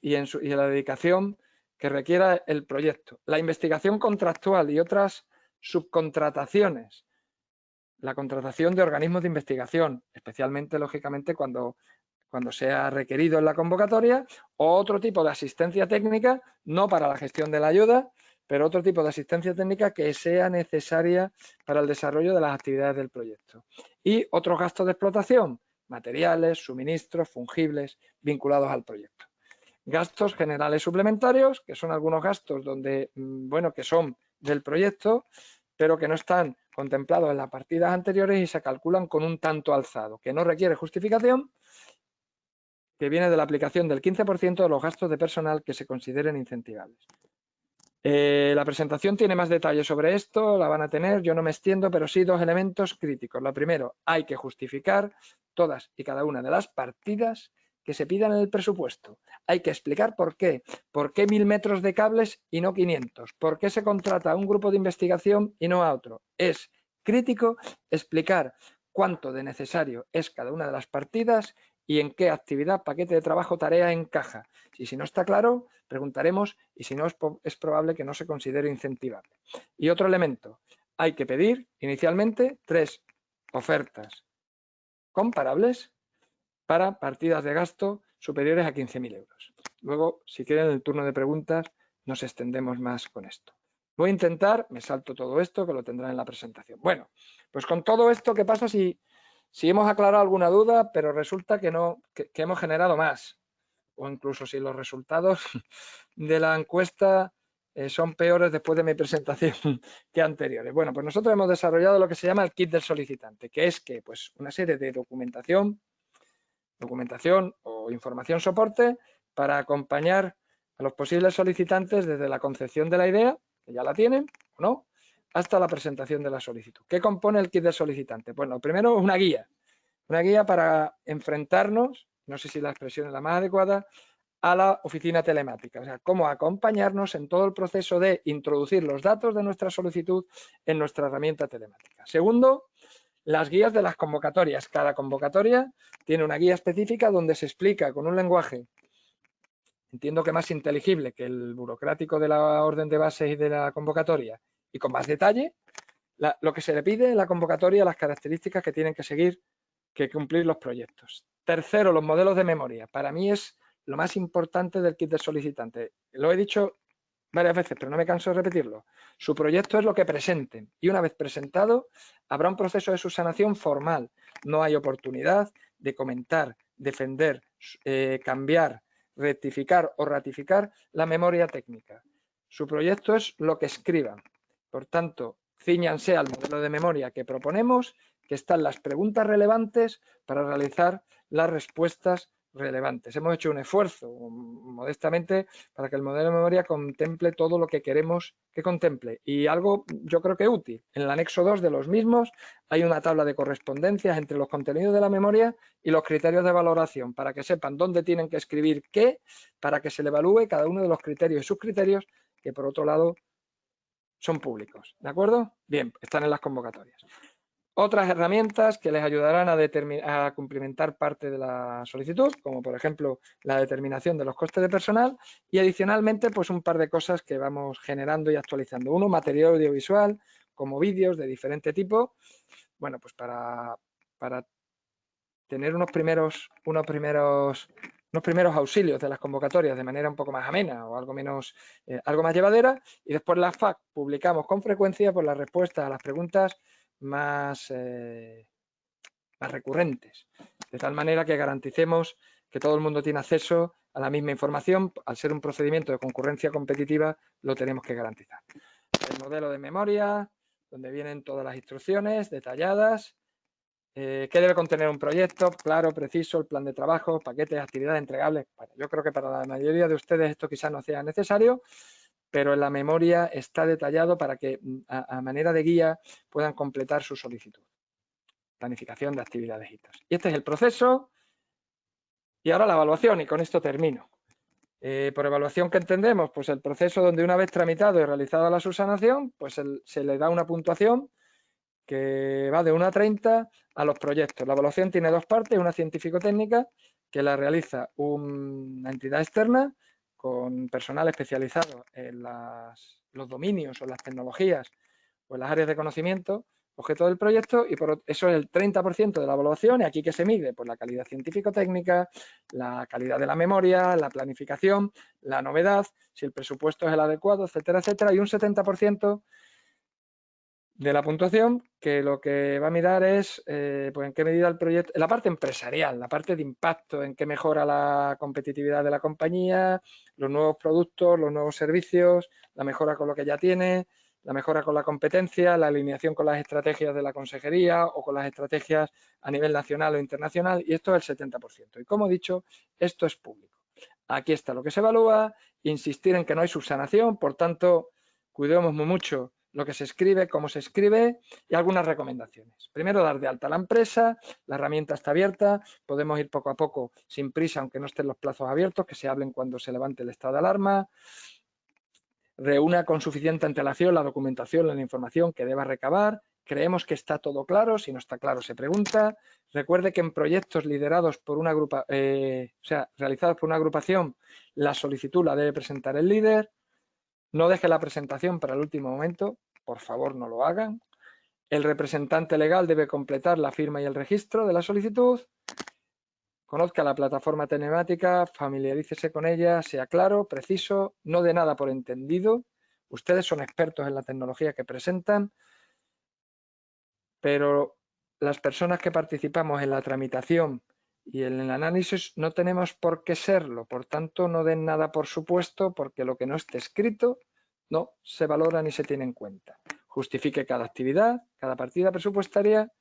y, en y en la dedicación que requiera el proyecto. La investigación contractual y otras subcontrataciones. La contratación de organismos de investigación, especialmente, lógicamente, cuando cuando sea requerido en la convocatoria, o otro tipo de asistencia técnica, no para la gestión de la ayuda, pero otro tipo de asistencia técnica que sea necesaria para el desarrollo de las actividades del proyecto. Y otros gastos de explotación, materiales, suministros, fungibles, vinculados al proyecto. Gastos generales suplementarios, que son algunos gastos donde, mm, bueno, que son del proyecto, pero que no están contemplados en las partidas anteriores y se calculan con un tanto alzado, que no requiere justificación que viene de la aplicación del 15% de los gastos de personal que se consideren incentivables. Eh, la presentación tiene más detalles sobre esto, la van a tener, yo no me extiendo, pero sí dos elementos críticos. Lo primero, hay que justificar todas y cada una de las partidas que se pidan en el presupuesto. Hay que explicar por qué. ¿Por qué mil metros de cables y no 500? ¿Por qué se contrata a un grupo de investigación y no a otro? Es crítico explicar cuánto de necesario es cada una de las partidas y en qué actividad, paquete de trabajo, tarea encaja. Y si no está claro, preguntaremos y si no es, probable que no se considere incentivable. Y otro elemento, hay que pedir inicialmente tres ofertas comparables para partidas de gasto superiores a 15.000 euros. Luego, si quieren, en el turno de preguntas nos extendemos más con esto. Voy a intentar, me salto todo esto, que lo tendrán en la presentación. Bueno, pues con todo esto, ¿qué pasa si si hemos aclarado alguna duda, pero resulta que, no, que, hemos generado más. O incluso si los resultados de la encuesta eh, son peores después de mi presentación que anteriores. Bueno, pues nosotros hemos desarrollado lo que se llama el kit del solicitante, que es que pues una serie de documentación, documentación o información soporte para acompañar a los posibles solicitantes desde la concepción de la idea, que ya la tienen o no, hasta la presentación de la solicitud. ¿Qué compone el kit del solicitante? Bueno, primero una guía, una guía para enfrentarnos, no sé si la expresión es la más adecuada, a la oficina telemática, o sea, cómo acompañarnos en todo el proceso de introducir los datos de nuestra solicitud en nuestra herramienta telemática. Segundo, las guías de las convocatorias. Cada convocatoria tiene una guía específica donde se explica con un lenguaje, entiendo que más inteligible que el burocrático de la orden de base y de la convocatoria, y con más detalle, lo que se le pide en la convocatoria, las características que tienen que seguir, que cumplir los proyectos. Tercero, los modelos de memoria. Para mí es lo más importante del kit de solicitante. Lo he dicho varias veces, pero no me canso de repetirlo. Su proyecto es lo que presenten y una vez presentado habrá un proceso de subsanación formal. No hay oportunidad de comentar, defender, eh, cambiar, rectificar o ratificar la memoria técnica. Su proyecto es lo que escriban. Por tanto, ciñanse al modelo de memoria que proponemos, que están las preguntas relevantes para realizar las respuestas relevantes. Hemos hecho un esfuerzo modestamente para que el modelo de memoria contemple todo lo que queremos que contemple y algo yo creo que útil. En el anexo 2 de los mismos hay una tabla de correspondencias entre los contenidos de la memoria y los criterios de valoración para que sepan dónde tienen que escribir qué para que se le evalúe cada uno de los criterios y sus criterios que por otro lado son públicos. ¿De acuerdo? Bien, están en las convocatorias. Otras herramientas que les ayudarán a, cumplimentar parte de la solicitud, como por ejemplo la determinación de los costes de personal y adicionalmente pues un par de cosas que vamos generando y actualizando. Uno, material audiovisual, como vídeos de diferente tipo, bueno, pues para, para tener unos primeros, unos primeros unos primeros auxilios de las convocatorias de manera un poco más amena o algo menos, eh, algo más llevadera y después la FAC publicamos con frecuencia por las respuestas a las preguntas eh, más recurrentes, de tal manera que garanticemos que todo el mundo tiene acceso a la misma información, al ser un procedimiento de concurrencia competitiva, lo tenemos que garantizar. El modelo de memoria, donde vienen todas las instrucciones detalladas, eh, ¿Qué debe contener un proyecto? Claro, preciso, el plan de trabajo, paquetes, actividades entregables. yo creo que para la mayoría de ustedes esto quizás no sea necesario, pero en la memoria está detallado para que mm, a, manera de guía puedan completar su solicitud. Planificación de actividades y Y este es el proceso. Y ahora la evaluación, y con esto termino. Eh, por evaluación que entendemos, pues el proceso donde una vez tramitado y realizada la subsanación, pues se le da una puntuación que va de 1 a 30 a los proyectos. La evaluación tiene dos partes, una científico-técnica que la realiza una entidad externa con personal especializado en los dominios o las tecnologías o en las áreas de conocimiento, objeto del proyecto, y por eso es el 30% de la evaluación, y aquí que se mide, pues la calidad científico-técnica, la calidad de la memoria, la planificación, la novedad, si el presupuesto es el adecuado, etcétera, etcétera, y un 70% de la puntuación que lo que va a mirar es eh, pues en qué medida el proyecto, la parte empresarial, la parte de impacto, en qué mejora la competitividad de la compañía, los nuevos productos, los nuevos servicios, la mejora con lo que ya tiene, la mejora con la competencia, la alineación con las estrategias de la consejería o con las estrategias a nivel nacional o internacional y esto es el 70%. Y como he dicho, esto es público. Aquí está lo que se evalúa, insistir en que no hay subsanación, por tanto, cuidemos muy mucho lo que se escribe, cómo se escribe y algunas recomendaciones. Primero, dar de alta la empresa, la herramienta está abierta, podemos ir poco a poco sin prisa, aunque no estén los plazos abiertos, que se hablen cuando se levante el estado de alarma. Reúna con suficiente antelación la documentación, la información que deba recabar. Creemos que está todo claro, si no está claro se pregunta. Recuerde que en proyectos liderados por una grupa, eh, o sea, realizados por una agrupación, la solicitud la debe presentar el líder. No deje la presentación para el último momento, por favor no lo hagan. El representante legal debe completar la firma y el registro de la solicitud. Conozca la plataforma telemática, familiarícese con ella, sea claro, preciso, no de nada por entendido. Ustedes son expertos en la tecnología que presentan, pero las personas que participamos en la tramitación y en el análisis no tenemos por qué serlo, por tanto no den nada por supuesto porque lo que no esté escrito no se valora ni se tiene en cuenta. Justifique cada actividad, cada partida presupuestaria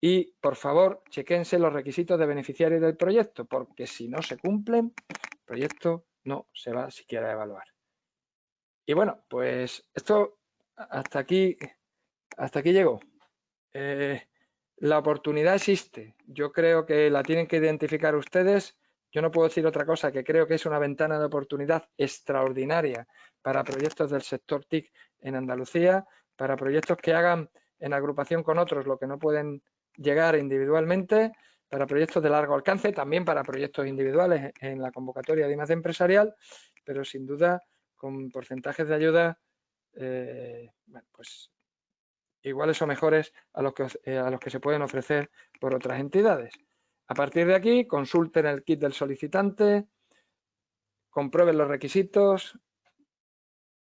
y, por favor, chequense los requisitos de beneficiario del proyecto, porque si no se cumplen, el proyecto no se va siquiera a evaluar. Y bueno, pues esto hasta aquí, hasta aquí llegó. Eh, la oportunidad existe. Yo creo que la tienen que identificar ustedes. Yo no puedo decir otra cosa que creo que es una ventana de oportunidad extraordinaria para proyectos del sector TIC en Andalucía, para proyectos que hagan en agrupación con otros lo que no pueden llegar individualmente, para proyectos de largo alcance, también para proyectos individuales en la convocatoria de IMAC empresarial, pero sin duda con porcentajes de ayuda eh, pues iguales o mejores a los, que, eh, a los que se pueden ofrecer por otras entidades. A partir de aquí, consulten el kit del solicitante, comprueben los requisitos,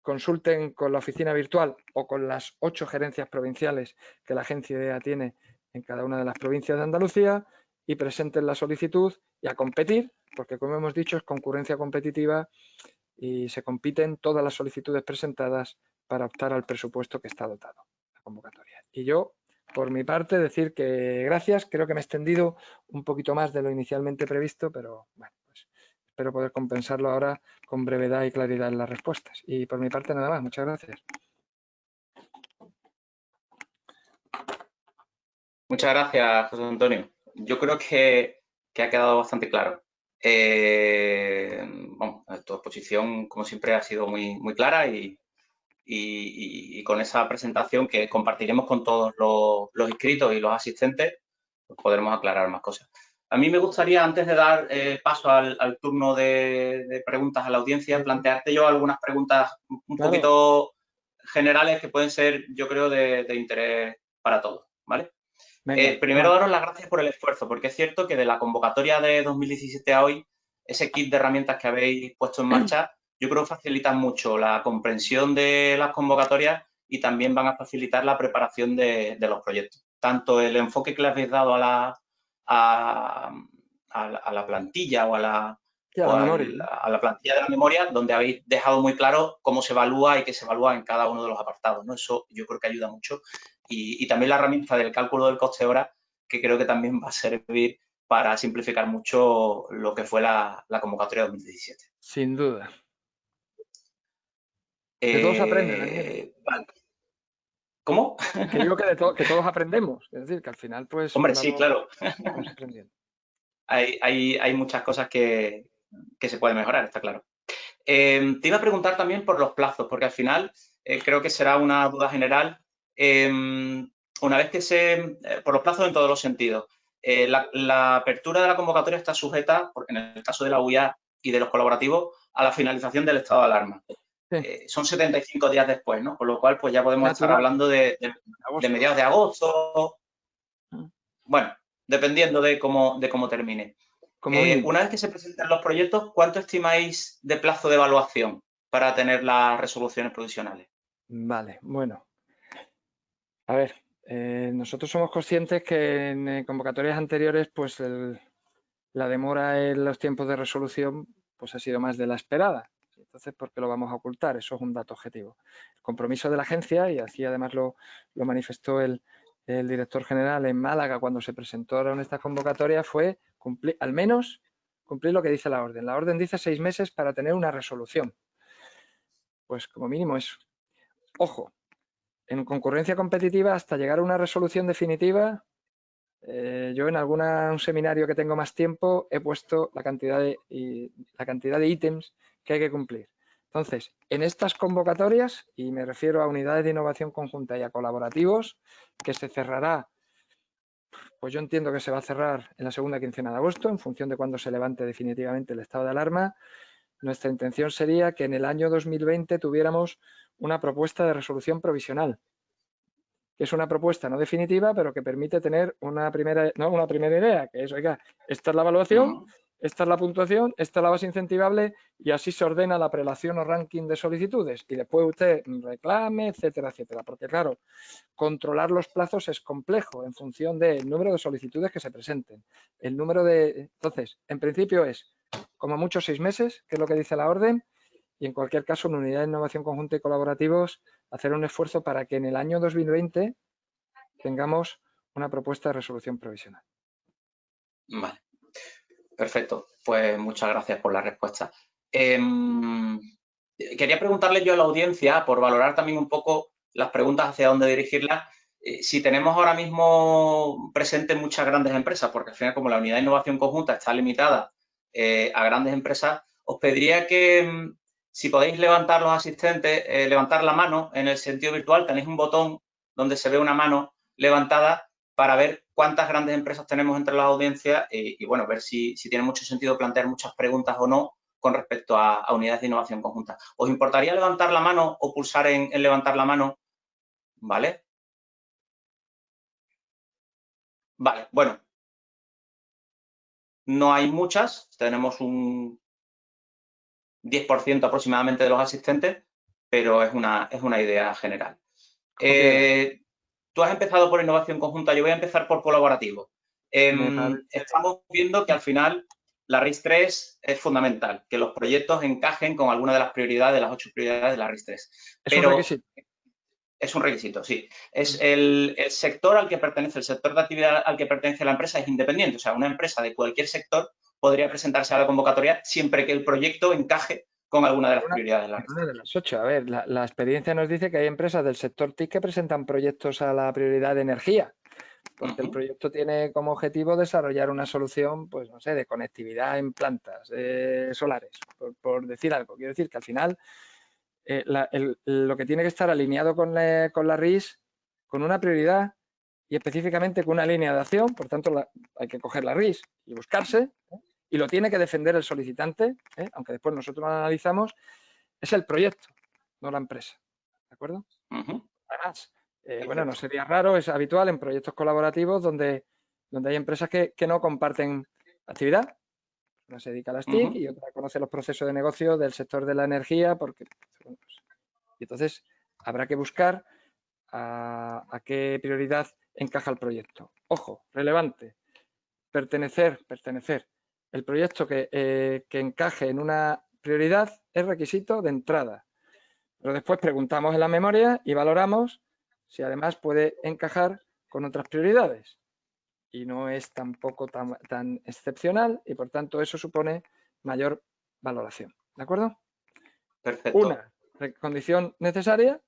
consulten con la oficina virtual o con las ocho gerencias provinciales que la agencia IDEA tiene en cada una de las provincias de Andalucía y presenten la solicitud y a competir, porque como hemos dicho es concurrencia competitiva y se compiten todas las solicitudes presentadas para optar al presupuesto que está dotado convocatoria. Y yo, por mi parte, decir que gracias, creo que me he extendido un poquito más de lo inicialmente previsto, pero bueno, pues espero poder compensarlo ahora con brevedad y claridad en las respuestas. Y por mi parte nada más, muchas gracias. Muchas gracias, José Antonio. Yo creo que, ha quedado bastante claro. Eh, tu exposición, como siempre, ha sido muy, muy clara y, y, con esa presentación que compartiremos con todos los, inscritos y los asistentes, pues podremos aclarar más cosas. A mí me gustaría, antes de dar eh, paso al, turno de, preguntas a la audiencia, plantearte yo algunas preguntas un poquito generales que pueden ser, yo creo, de, interés para todos, ¿vale? Eh, primero, daros las gracias por el esfuerzo, porque es cierto que de la convocatoria de 2017 a hoy, ese kit de herramientas que habéis puesto en marcha yo creo que facilitan mucho la comprensión de las convocatorias y también van a facilitar la preparación de, los proyectos. Tanto el enfoque que le habéis dado a la, a, la plantilla o, a la, a, la, plantilla de la memoria, donde habéis dejado muy claro cómo se evalúa y qué se evalúa en cada uno de los apartados. ¿no? Eso yo creo que ayuda mucho. Y, también la herramienta del cálculo del coste hora, que creo que también va a servir para simplificar mucho lo que fue la, la convocatoria 2017. Sin duda. Que todos aprenden. Eh, ¿Cómo? Que digo que, todos aprendemos. Es decir, que al final, pues. Hombre, sí, claro. hay, hay, muchas cosas que, se pueden mejorar, está claro. Em, te iba a preguntar también por los plazos, porque al final eh, creo que será una duda general. Em, una vez que se. Eh, por los plazos en todos los sentidos. La, la, apertura de la convocatoria está sujeta, en el caso de la UIA y de los colaborativos, a la finalización del estado de alarma. Eh, son 75 días después, ¿no? Con lo cual, pues ya podemos estar hablando de, mediados de agosto. Mm. Bueno, dependiendo de cómo, de cómo termine. Eh, una vez que se presenten los proyectos, ¿cuánto estimáis de plazo de evaluación para tener las resoluciones provisionales? Vale, bueno. A ver, eh, nosotros somos conscientes que en convocatorias anteriores, pues la demora en los tiempos de resolución pues ha sido más de la esperada. Entonces, ¿por qué lo vamos a ocultar? Eso es un dato objetivo. El compromiso de la agencia, y así además lo, manifestó el, director general en Málaga cuando se presentó en esta convocatoria, fue al menos cumplir lo que dice la orden. La orden dice seis meses para tener una resolución. Pues como mínimo eso. Ojo, en concurrencia competitiva hasta llegar a una resolución definitiva, eh, yo en algún seminario que tengo más tiempo he puesto la cantidad de, la cantidad de ítems que hay que cumplir. Entonces, en estas convocatorias, y me refiero a unidades de innovación conjunta y a colaborativos, que se cerrará, pues yo entiendo que se va a cerrar en la segunda quincena de agosto, en función de cuándo se levante definitivamente el estado de alarma, nuestra intención sería que en el año 2020 tuviéramos una propuesta de resolución provisional, que es una propuesta no definitiva, pero que permite tener una primera, no, una primera idea, que es, oiga, esta es la evaluación, esta es la puntuación, esta es la base incentivable y así se ordena la prelación o ranking de solicitudes y después usted reclame, etcétera, etcétera. Porque claro, controlar los plazos es complejo en función del número de solicitudes que se presenten. El número de... Entonces, en principio es como mucho seis meses, que es lo que dice la orden, y en cualquier caso en unidad de innovación conjunta y colaborativos hacer un esfuerzo para que en el año 2020 tengamos una propuesta de resolución provisional. Vale, perfecto. Pues muchas gracias por la respuesta. Em, quería preguntarle yo a la audiencia, por valorar también un poco las preguntas hacia dónde dirigirlas, eh, si tenemos ahora mismo presentes muchas grandes empresas, porque al final como la unidad de innovación conjunta está limitada eh, a grandes empresas, os pediría que mm, si podéis levantar los asistentes, eh, levantar la mano en el sentido virtual, tenéis un botón donde se ve una mano levantada para ver cuántas grandes empresas tenemos entre las audiencias y, bueno, ver si, tiene mucho sentido plantear muchas preguntas o no con respecto a, unidades de innovación conjunta. ¿Os importaría levantar la mano o pulsar en, en levantar la mano? ¿Vale? Vale, bueno. No hay muchas, tenemos un 10% aproximadamente de los asistentes, pero es una, es una idea general. Eh, tú has empezado por innovación conjunta, yo voy a empezar por colaborativo. Em, estamos viendo que al final la RIS 3 es fundamental, que los proyectos encajen con alguna de las prioridades, de las ocho prioridades de la RIS 3. Pero, es un requisito, sí. Es el, sector al que pertenece, el sector de actividad al que pertenece la empresa es independiente. O sea, una empresa de cualquier sector podría presentarse a la convocatoria siempre que el proyecto encaje con alguna de las prioridades. De la una de las ocho. A ver, la, experiencia nos dice que hay empresas del sector TIC que presentan proyectos a la prioridad de energía, porque el proyecto tiene como objetivo desarrollar una solución, pues no sé, de conectividad en plantas solares, por decir algo. Quiero decir que al final eh, lo que tiene que estar alineado con la, RIS, con una prioridad y específicamente con una línea de acción, por tanto hay que coger la RIS y buscarse, ¿eh? Y lo tiene que defender el solicitante, ¿eh? aunque después nosotros lo analizamos, es el proyecto, no la empresa. ¿De acuerdo? Además, bueno, no sería raro, es habitual en proyectos colaborativos donde, donde hay empresas que, que no comparten actividad, una se dedica a las TIC y otra conoce los procesos de negocio del sector de la energía. porque pues, Y entonces habrá que buscar a, qué prioridad encaja el proyecto. Ojo, relevante, pertenecer, pertenecer. El proyecto que, eh, que encaje en una prioridad es requisito de entrada. Pero después preguntamos en la memoria y valoramos si además puede encajar con otras prioridades y no es tampoco tan, tan excepcional y por tanto eso supone mayor valoración. ¿De acuerdo? Perfecto. Una condición necesaria,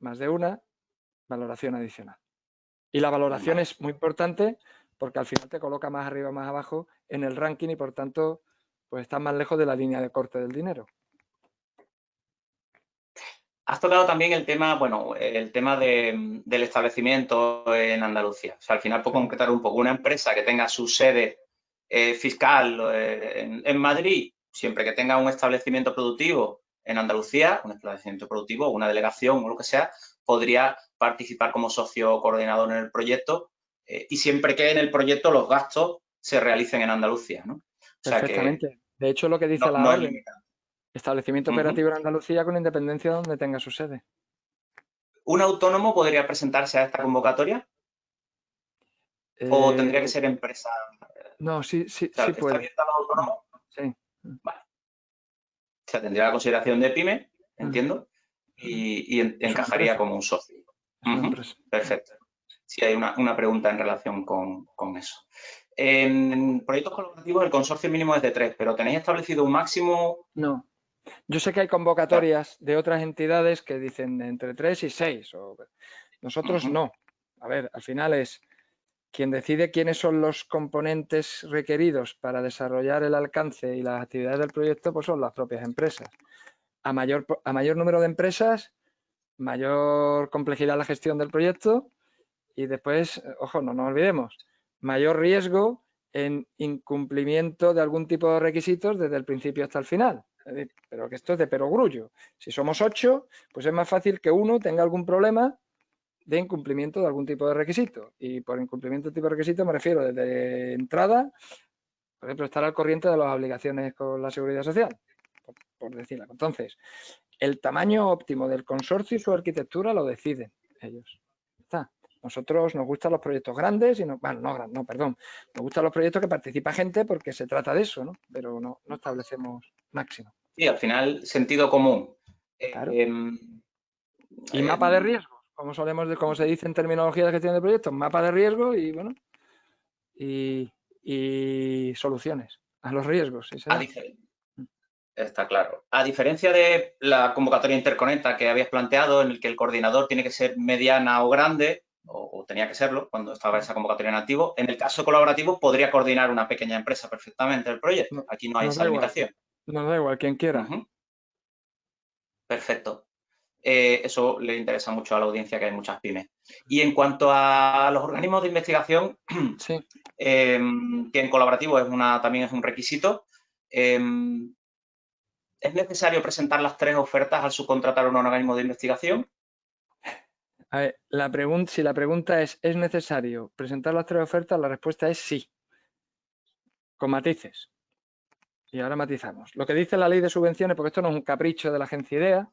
más de una valoración adicional. Y la valoración es muy importante porque al final te coloca más arriba más abajo en el ranking y por tanto pues estás más lejos de la línea de corte del dinero. Has tocado también el tema, bueno, el tema del establecimiento en Andalucía. O sea, al final, por concretar un poco, una empresa que tenga su sede eh, fiscal eh, en, Madrid, siempre que tenga un establecimiento productivo en Andalucía, un establecimiento productivo, una delegación o lo que sea, podría participar como socio coordinador en el proyecto eh, y siempre que en el proyecto los gastos se realicen en Andalucía, ¿no? Perfectamente. de hecho, lo que dice la orden, Establecimiento operativo en Andalucía con independencia donde tenga su sede. ¿Un autónomo podría presentarse a esta convocatoria? ¿O eh, tendría que ser empresa? No, sí, sí, sí puede. ¿Está autónomo? Sí. Vale. O sea, tendría la consideración de pyme, entiendo, y, encajaría como un socio. Perfecto. Sí, hay una, pregunta en relación con, con eso. En proyectos colaborativos el consorcio mínimo es de tres, pero ¿tenéis establecido un máximo? No, yo sé que hay convocatorias de otras entidades que dicen entre 3 y 6. Nosotros no. A ver, al final es quien decide quiénes son los componentes requeridos para desarrollar el alcance y las actividades del proyecto, pues son las propias empresas. A mayor, a mayor número de empresas, mayor complejidad la gestión del proyecto y después, ojo, no nos olvidemos, mayor riesgo en incumplimiento de algún tipo de requisitos desde el principio hasta el final pero que esto es de perogrullo. Si somos ocho, pues es más fácil que uno tenga algún problema de incumplimiento de algún tipo de requisito. Y por incumplimiento de tipo de requisito me refiero desde entrada, por ejemplo, estar al corriente de las obligaciones con la seguridad social, por, decirlo. Entonces, el tamaño óptimo del consorcio y su arquitectura lo deciden ellos. Está. Nosotros nos gustan los proyectos grandes y no, bueno, no, no, perdón, nos gustan los proyectos que participa gente porque se trata de eso, ¿no? Pero no, no establecemos máximo. Sí, al final, sentido común. Em, y mapa de em, riesgo, como solemos, como se dice en terminología de gestión de proyectos, mapa de riesgo y bueno, y, soluciones a los riesgos. Está claro. A diferencia de la convocatoria interconecta que habías planteado, en el que el coordinador tiene que ser mediana o grande, o, tenía que serlo cuando estaba esa convocatoria en activo, en el caso colaborativo podría coordinar una pequeña empresa perfectamente el proyecto. Aquí no hay esa limitación. No da igual, quien quiera. Perfecto. Eh, eso le interesa mucho a la audiencia, que hay muchas pymes. Y en cuanto a los organismos de investigación, em, que en colaborativo es una, también es un requisito, em, ¿es necesario presentar las tres ofertas al subcontratar un organismo de investigación? A ver, la pregunta, si la pregunta es, ¿es necesario presentar las tres ofertas? La respuesta es sí, con matices. Y ahora matizamos. Lo que dice la ley de subvenciones, porque esto no es un capricho de la agencia IDEA,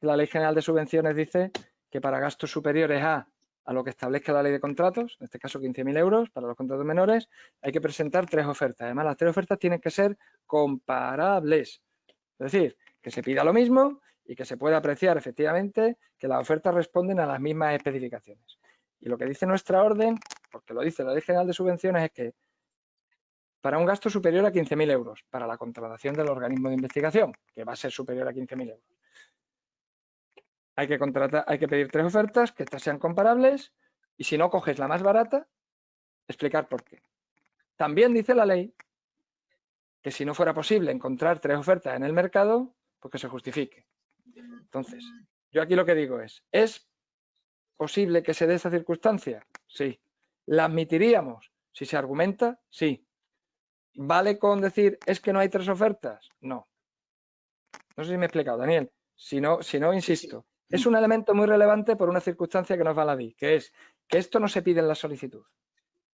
la ley general de subvenciones dice que para gastos superiores a, a lo que establezca la ley de contratos, en este caso 15.000 euros para los contratos menores, hay que presentar tres ofertas. Además, las tres ofertas tienen que ser comparables. Es decir, que se pida lo mismo y que se pueda apreciar efectivamente que las ofertas responden a las mismas especificaciones. Y lo que dice nuestra orden, porque lo dice la Ley General de Subvenciones, es que para un gasto superior a 15.000 euros, para la contratación del organismo de investigación, que va a ser superior a 15.000 euros. Hay que, contratar, hay que pedir tres ofertas, que estas sean comparables, y si no coges la más barata, explicar por qué. También dice la ley que si no fuera posible encontrar tres ofertas en el mercado, pues que se justifique. Entonces, yo aquí lo que digo es, ¿es posible que se dé esa circunstancia? Sí. ¿La admitiríamos? Si se argumenta, sí. ¿Vale con decir es que no hay tres ofertas? No. No sé si me he explicado, Daniel. Si no, si no insisto. Es un elemento muy relevante por una circunstancia que nos va a la DI, que es que esto no se pide en la solicitud.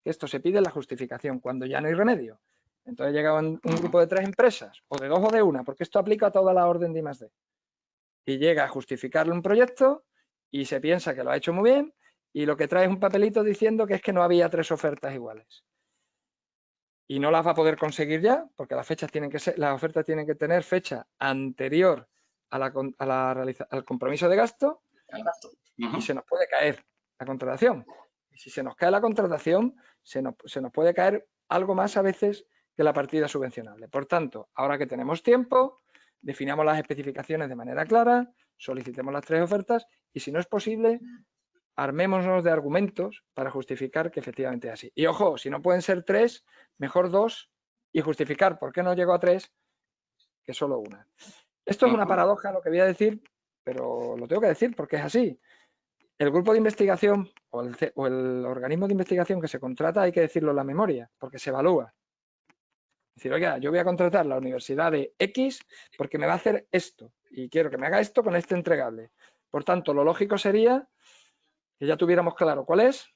Que esto se pide en la justificación, cuando ya no hay remedio. Entonces llega un, grupo de tres empresas, o de dos o de una, porque esto aplica a toda la orden de I+D. Y llega a justificarle un proyecto y se piensa que lo ha hecho muy bien y lo que trae es un papelito diciendo que es que no había tres ofertas iguales y no las va a poder conseguir ya, porque las fechas tienen que ser, las ofertas tienen que tener fecha anterior a la, al compromiso de gasto, y se nos puede caer la contratación. Y si se nos cae la contratación, se nos, se nos puede caer algo más a veces que la partida subvencionable. Por tanto, ahora que tenemos tiempo, definamos las especificaciones de manera clara, solicitemos las tres ofertas y si no es posible, armémonos de argumentos para justificar que efectivamente es así. Y ojo, si no pueden ser tres, mejor dos y justificar por qué no llegó a tres que solo una. Esto es una paradoja lo que voy a decir, pero lo tengo que decir porque es así. El grupo de investigación o el, o el organismo de investigación que se contrata hay que decirlo en la memoria porque se evalúa. Decir, oiga, yo voy a contratar la universidad de X porque me va a hacer esto y quiero que me haga esto con este entregable. Por tanto, lo lógico sería que ya tuviéramos claro cuál es,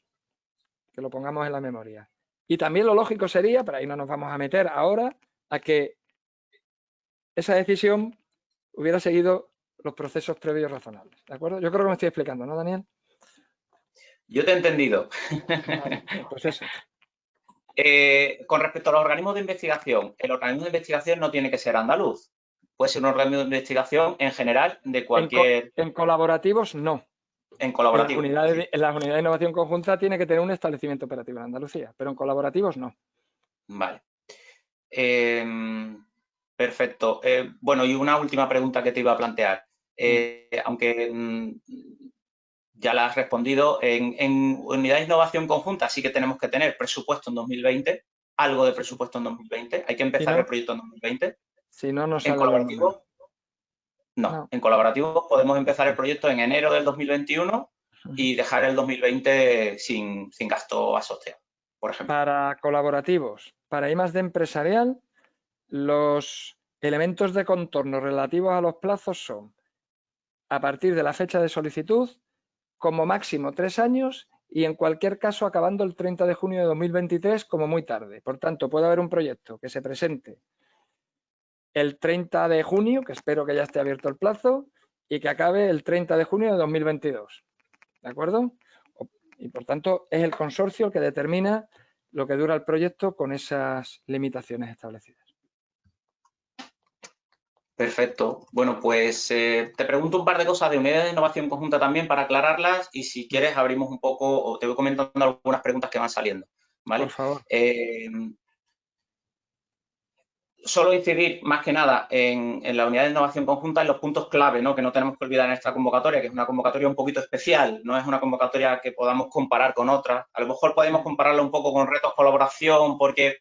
que lo pongamos en la memoria. Y también lo lógico sería, pero ahí no nos vamos a meter ahora, a que esa decisión hubiera seguido los procesos previos razonables. ¿De acuerdo? Yo creo que me estoy explicando, ¿no, Daniel? Yo te he entendido. pues eso. Eh, con respecto a los organismos de investigación, el organismo de investigación no tiene que ser andaluz. Puede ser un organismo de investigación en general de cualquier... en colaborativos, no en colaborativo. En las, unidades, de innovación conjunta tiene que tener un establecimiento operativo en Andalucía, pero en colaborativos no. Vale. Em, perfecto. Eh, bueno, y una última pregunta que te iba a plantear. Eh, mm. aunque mm, ya la has respondido, en, en unidades de innovación conjunta sí que tenemos que tener presupuesto en 2020, algo de presupuesto en 2020. Hay que empezar el proyecto en 2020. Si no, no En colaborativo, no, en colaborativo podemos empezar el proyecto en enero del 2021 y dejar el 2020 sin, gasto asociado, por ejemplo. Para colaborativos, para I de empresarial, los elementos de contorno relativos a los plazos son a partir de la fecha de solicitud, como máximo tres años y en cualquier caso acabando el 30 de junio de 2023 como muy tarde. Por tanto, puede haber un proyecto que se presente el 30 de junio, que espero que ya esté abierto el plazo, y que acabe el 30 de junio de 2022. ¿De acuerdo? Y por tanto es el consorcio el que determina lo que dura el proyecto con esas limitaciones establecidas. Perfecto. Bueno, pues eh, te pregunto un par de cosas de unidades de innovación conjunta también para aclararlas y si quieres abrimos un poco o te voy comentando algunas preguntas que van saliendo. ¿vale? Por favor. Eh, solo incidir más que nada en, la unidad de innovación conjunta en los puntos clave, ¿no? que no tenemos que olvidar en esta convocatoria, que es una convocatoria un poquito especial, no es una convocatoria que podamos comparar con otras. A lo mejor podemos compararla un poco con retos colaboración porque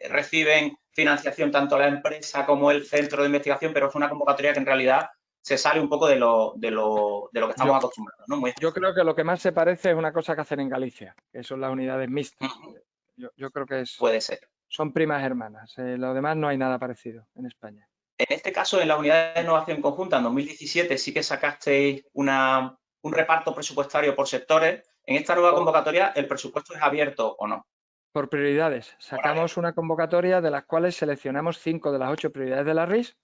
reciben financiación tanto la empresa como el centro de investigación, pero es una convocatoria que en realidad se sale un poco de lo, de lo, de lo que estamos acostumbrados. yo creo que lo que más se parece es una cosa que hacen en Galicia, que son las unidades mixtas. yo, creo que es... Puede ser. Son primas hermanas. Eh, lo demás no hay nada parecido en España. En este caso, en la unidad de innovación conjunta, en 2017, sí que sacasteis una, un reparto presupuestario por sectores. En esta nueva convocatoria, ¿el presupuesto es abierto o no? Por prioridades. Sacamos una convocatoria de las cuales seleccionamos cinco de las ocho prioridades de la RIS,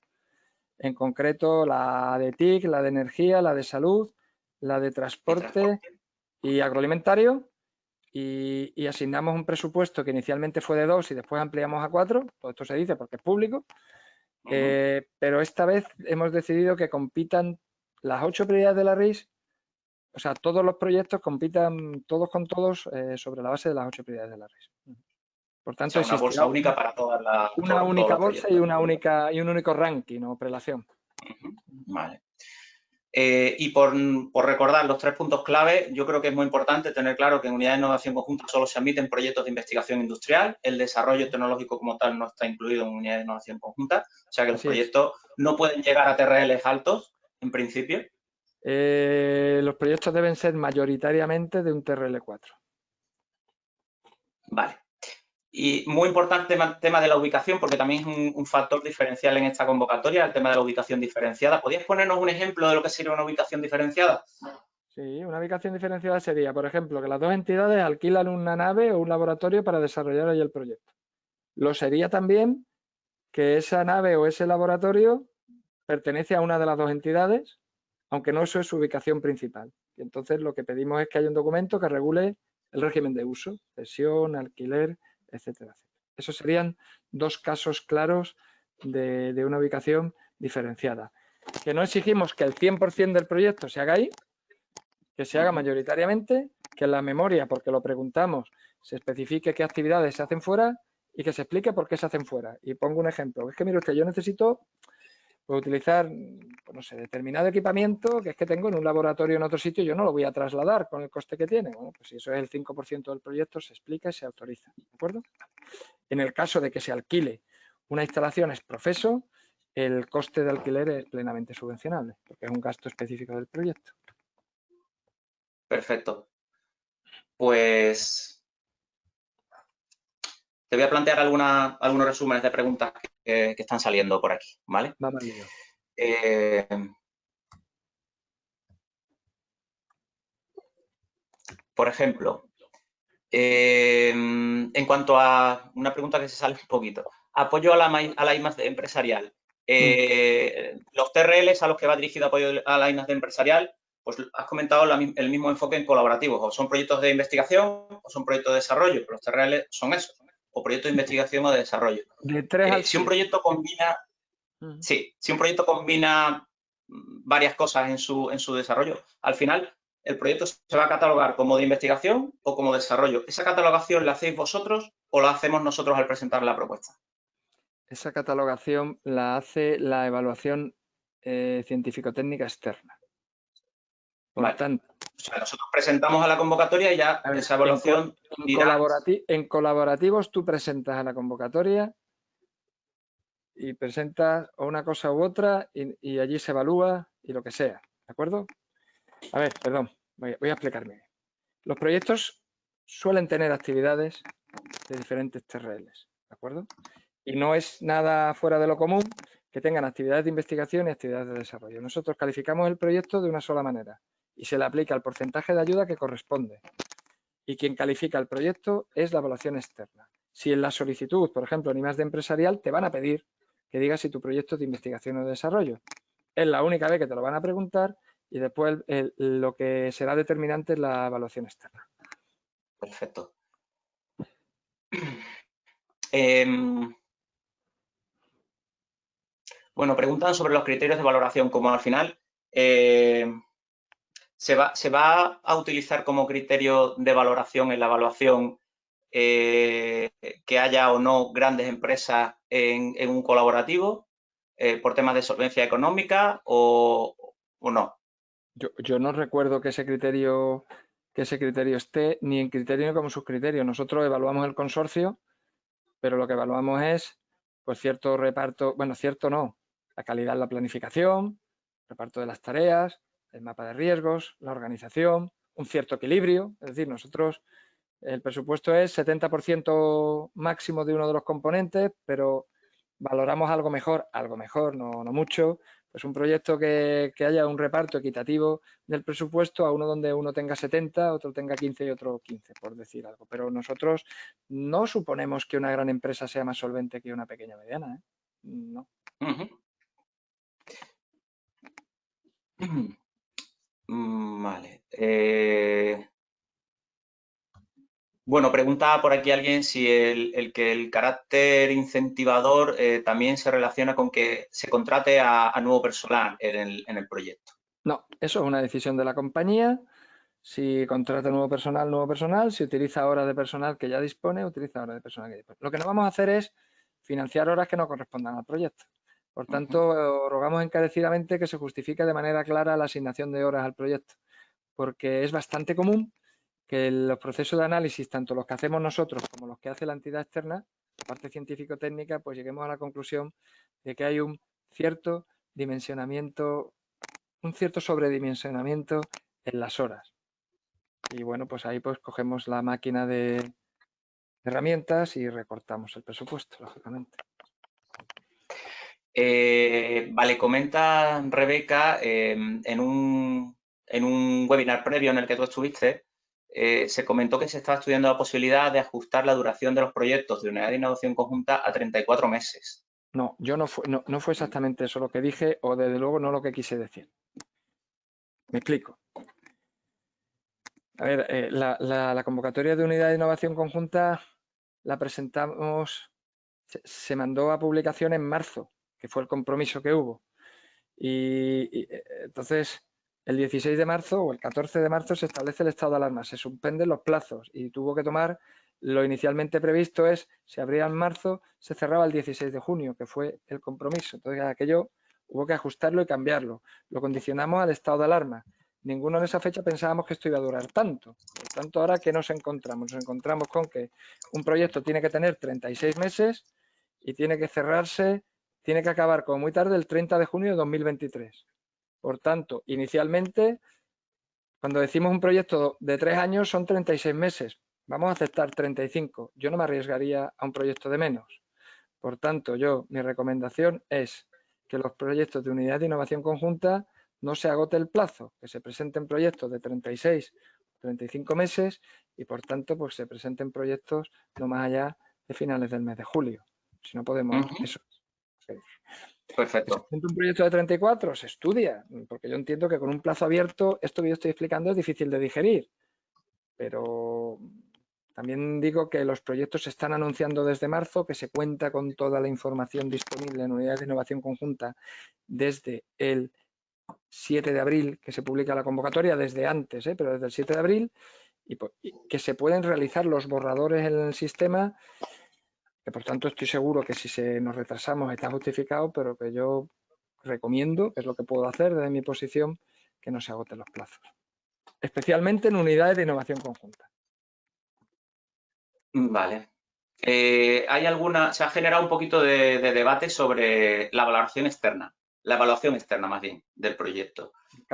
en concreto la de TIC, la de energía, la de salud, la de transporte y, agroalimentario, y, asignamos un presupuesto que inicialmente fue de dos y después ampliamos a cuatro, todo esto se dice porque es público, eh, pero esta vez hemos decidido que compitan las ocho prioridades de la RIS o sea, todos los proyectos compitan todos con todos eh, sobre la base de las ocho prioridades de la RIS. Por tanto, es una bolsa única para todas las. Una única bolsa y una única y un único ranking o prelación. Vale. Eh, y por, recordar los tres puntos clave, yo creo que es muy importante tener claro que en unidad de innovación conjunta solo se admiten proyectos de investigación industrial. El desarrollo tecnológico como tal no está incluido en unidad de innovación conjunta. O sea que los proyectos no pueden llegar a TRLs altos, en principio. Eh, los proyectos deben ser mayoritariamente de un TRL4. Vale. Y muy importante el tema de la ubicación, porque también es un, factor diferencial en esta convocatoria, el tema de la ubicación diferenciada. ¿Podrías ponernos un ejemplo de lo que sería una ubicación diferenciada? Sí, una ubicación diferenciada sería, por ejemplo, que las dos entidades alquilan una nave o un laboratorio para desarrollar ahí el proyecto. Lo sería también que esa nave o ese laboratorio pertenece a una de las dos entidades aunque no eso es su ubicación principal. Y entonces lo que pedimos es que haya un documento que regule el régimen de uso, cesión, alquiler, etcétera, Esos serían dos casos claros de, una ubicación diferenciada. Que no exigimos que el 100% del proyecto se haga ahí, que se haga mayoritariamente, que en la memoria, porque lo preguntamos, se especifique qué actividades se hacen fuera y que se explique por qué se hacen fuera. Y pongo un ejemplo. Es que, mire usted, yo necesito Puedo utilizar, pues no sé, determinado equipamiento que es que tengo en un laboratorio en otro sitio, yo no lo voy a trasladar con el coste que tiene. Bueno, pues si eso es el 5% del proyecto, se explica y se autoriza, ¿de acuerdo? En el caso de que se alquile una instalación es profeso, el coste de alquiler es plenamente subvencionable, porque es un gasto específico del proyecto. Perfecto. Pues te voy a plantear algunos resúmenes de preguntas que, están saliendo por aquí, ¿vale? Vamos eh, por ejemplo, eh, en cuanto a una pregunta que se sale un poquito, apoyo a la, a la empresarial. Eh, mm. Los TRLs a los que va dirigido apoyo a la I+D empresarial, pues has comentado el mismo enfoque en colaborativos, o son proyectos de investigación o son proyectos de desarrollo, los TRL son eso, o proyecto de investigación o de desarrollo. De tres eh, si un proyecto combina, sí, si un proyecto combina varias cosas en su, en su desarrollo, al final el proyecto se va a catalogar como de investigación o como desarrollo. ¿Esa catalogación la hacéis vosotros o la hacemos nosotros al presentar la propuesta? Esa catalogación la hace la evaluación eh, científico-técnica externa. Por tanto, nosotros presentamos a la convocatoria y ya esa evaluación en, colaborativos tú presentas a la convocatoria y presentas una cosa u otra y, allí se evalúa y lo que sea, ¿de acuerdo? A ver, perdón, voy, a explicarme. Los proyectos suelen tener actividades de diferentes TRLs, ¿de acuerdo? Y no es nada fuera de lo común que tengan actividades de investigación y actividades de desarrollo. Nosotros calificamos el proyecto de una sola manera, y se le aplica el porcentaje de ayuda que corresponde. Y quien califica el proyecto es la evaluación externa. Si en la solicitud, por ejemplo, en más de empresarial, te van a pedir que digas si tu proyecto es de investigación o de desarrollo. Es la única vez que te lo van a preguntar y después lo que será determinante es la evaluación externa. Perfecto. Em, Bueno, preguntan sobre los criterios de valoración, como al final eh, se, va, se, va, a utilizar como criterio de valoración en la evaluación eh, que haya o no grandes empresas en, un colaborativo eh, por temas de solvencia económica o, no. Yo, yo, no recuerdo que ese criterio que ese criterio esté ni en criterio ni como subcriterio. Nosotros evaluamos el consorcio, pero lo que evaluamos es pues cierto reparto, bueno, cierto no, la calidad en la planificación, reparto de las tareas, el mapa de riesgos, la organización, un cierto equilibrio. Es decir, nosotros, el presupuesto es 70% máximo de uno de los componentes, pero valoramos algo mejor, algo mejor, no, no mucho, pues un proyecto que, que, haya un reparto equitativo del presupuesto a uno donde uno tenga 70, otro tenga 15 y otro 15, por decir algo. Pero nosotros no suponemos que una gran empresa sea más solvente que una pequeña mediana. ¿eh? No. Vale. Eh, bueno, pregunta por aquí alguien si el, que el carácter incentivador eh, también se relaciona con que se contrate a, nuevo personal en el, proyecto. No, eso es una decisión de la compañía. Si contrata nuevo personal, nuevo personal. Si utiliza horas de personal que ya dispone, utiliza horas de personal que dispone. Lo que no vamos a hacer es financiar horas que no correspondan al proyecto. Por tanto, rogamos encarecidamente que se justifique de manera clara la asignación de horas al proyecto, porque es bastante común que los procesos de análisis, tanto los que hacemos nosotros como los que hace la entidad externa, la parte científico-técnica, pues lleguemos a la conclusión de que hay un cierto dimensionamiento, un cierto sobredimensionamiento en las horas. Y bueno, pues ahí pues cogemos la máquina de herramientas y recortamos el presupuesto, lógicamente. Eh, vale, comenta Rebeca, em, en, un, en, un, webinar previo en el que tú estuviste, eh, se comentó que se estaba estudiando la posibilidad de ajustar la duración de los proyectos de unidad de innovación conjunta a 34 meses. No, yo no fue, no, fue exactamente eso lo que dije o desde luego no lo que quise decir. Me explico. A ver, eh, la, convocatoria de unidad de innovación conjunta la presentamos, se mandó a publicación en marzo que fue el compromiso que hubo. Y, eh, entonces, el 16 de marzo o el 14 de marzo se establece el estado de alarma, se suspenden los plazos y tuvo que tomar lo inicialmente previsto es, se abría en marzo, se cerraba el 16 de junio, que fue el compromiso. Entonces, aquello hubo que ajustarlo y cambiarlo. Lo condicionamos al estado de alarma. Ninguno en esa fecha pensábamos que esto iba a durar tanto. Por tanto, ahora, ¿qué nos encontramos? Nos encontramos con que un proyecto tiene que tener 36 meses y tiene que cerrarse tiene que acabar como muy tarde el 30 de junio de 2023. Por tanto, inicialmente, cuando decimos un proyecto de tres años son 36 meses. Vamos a aceptar 35. Yo no me arriesgaría a un proyecto de menos. Por tanto, yo, mi recomendación es que los proyectos de unidad de innovación conjunta no se agote el plazo, que se presenten proyectos de 36 35 meses y por tanto pues se presenten proyectos no más allá de finales del mes de julio. Si no podemos, eso, Perfecto. Un proyecto de 34 se estudia, porque yo entiendo que con un plazo abierto esto que yo estoy explicando es difícil de digerir, pero también digo que los proyectos se están anunciando desde marzo, que se cuenta con toda la información disponible en unidades de innovación conjunta desde el 7 de abril, que se publica la convocatoria, desde antes, ¿eh? pero desde el 7 de abril, y que se pueden realizar los borradores en el sistema que por tanto estoy seguro que si se nos retrasamos está justificado, pero que yo recomiendo, es lo que puedo hacer desde mi posición, que no se agoten los plazos. Especialmente en unidades de innovación conjunta. Vale. Eh, hay alguna, se ha generado un poquito de debate sobre la valoración externa la evaluación externa más bien del proyecto.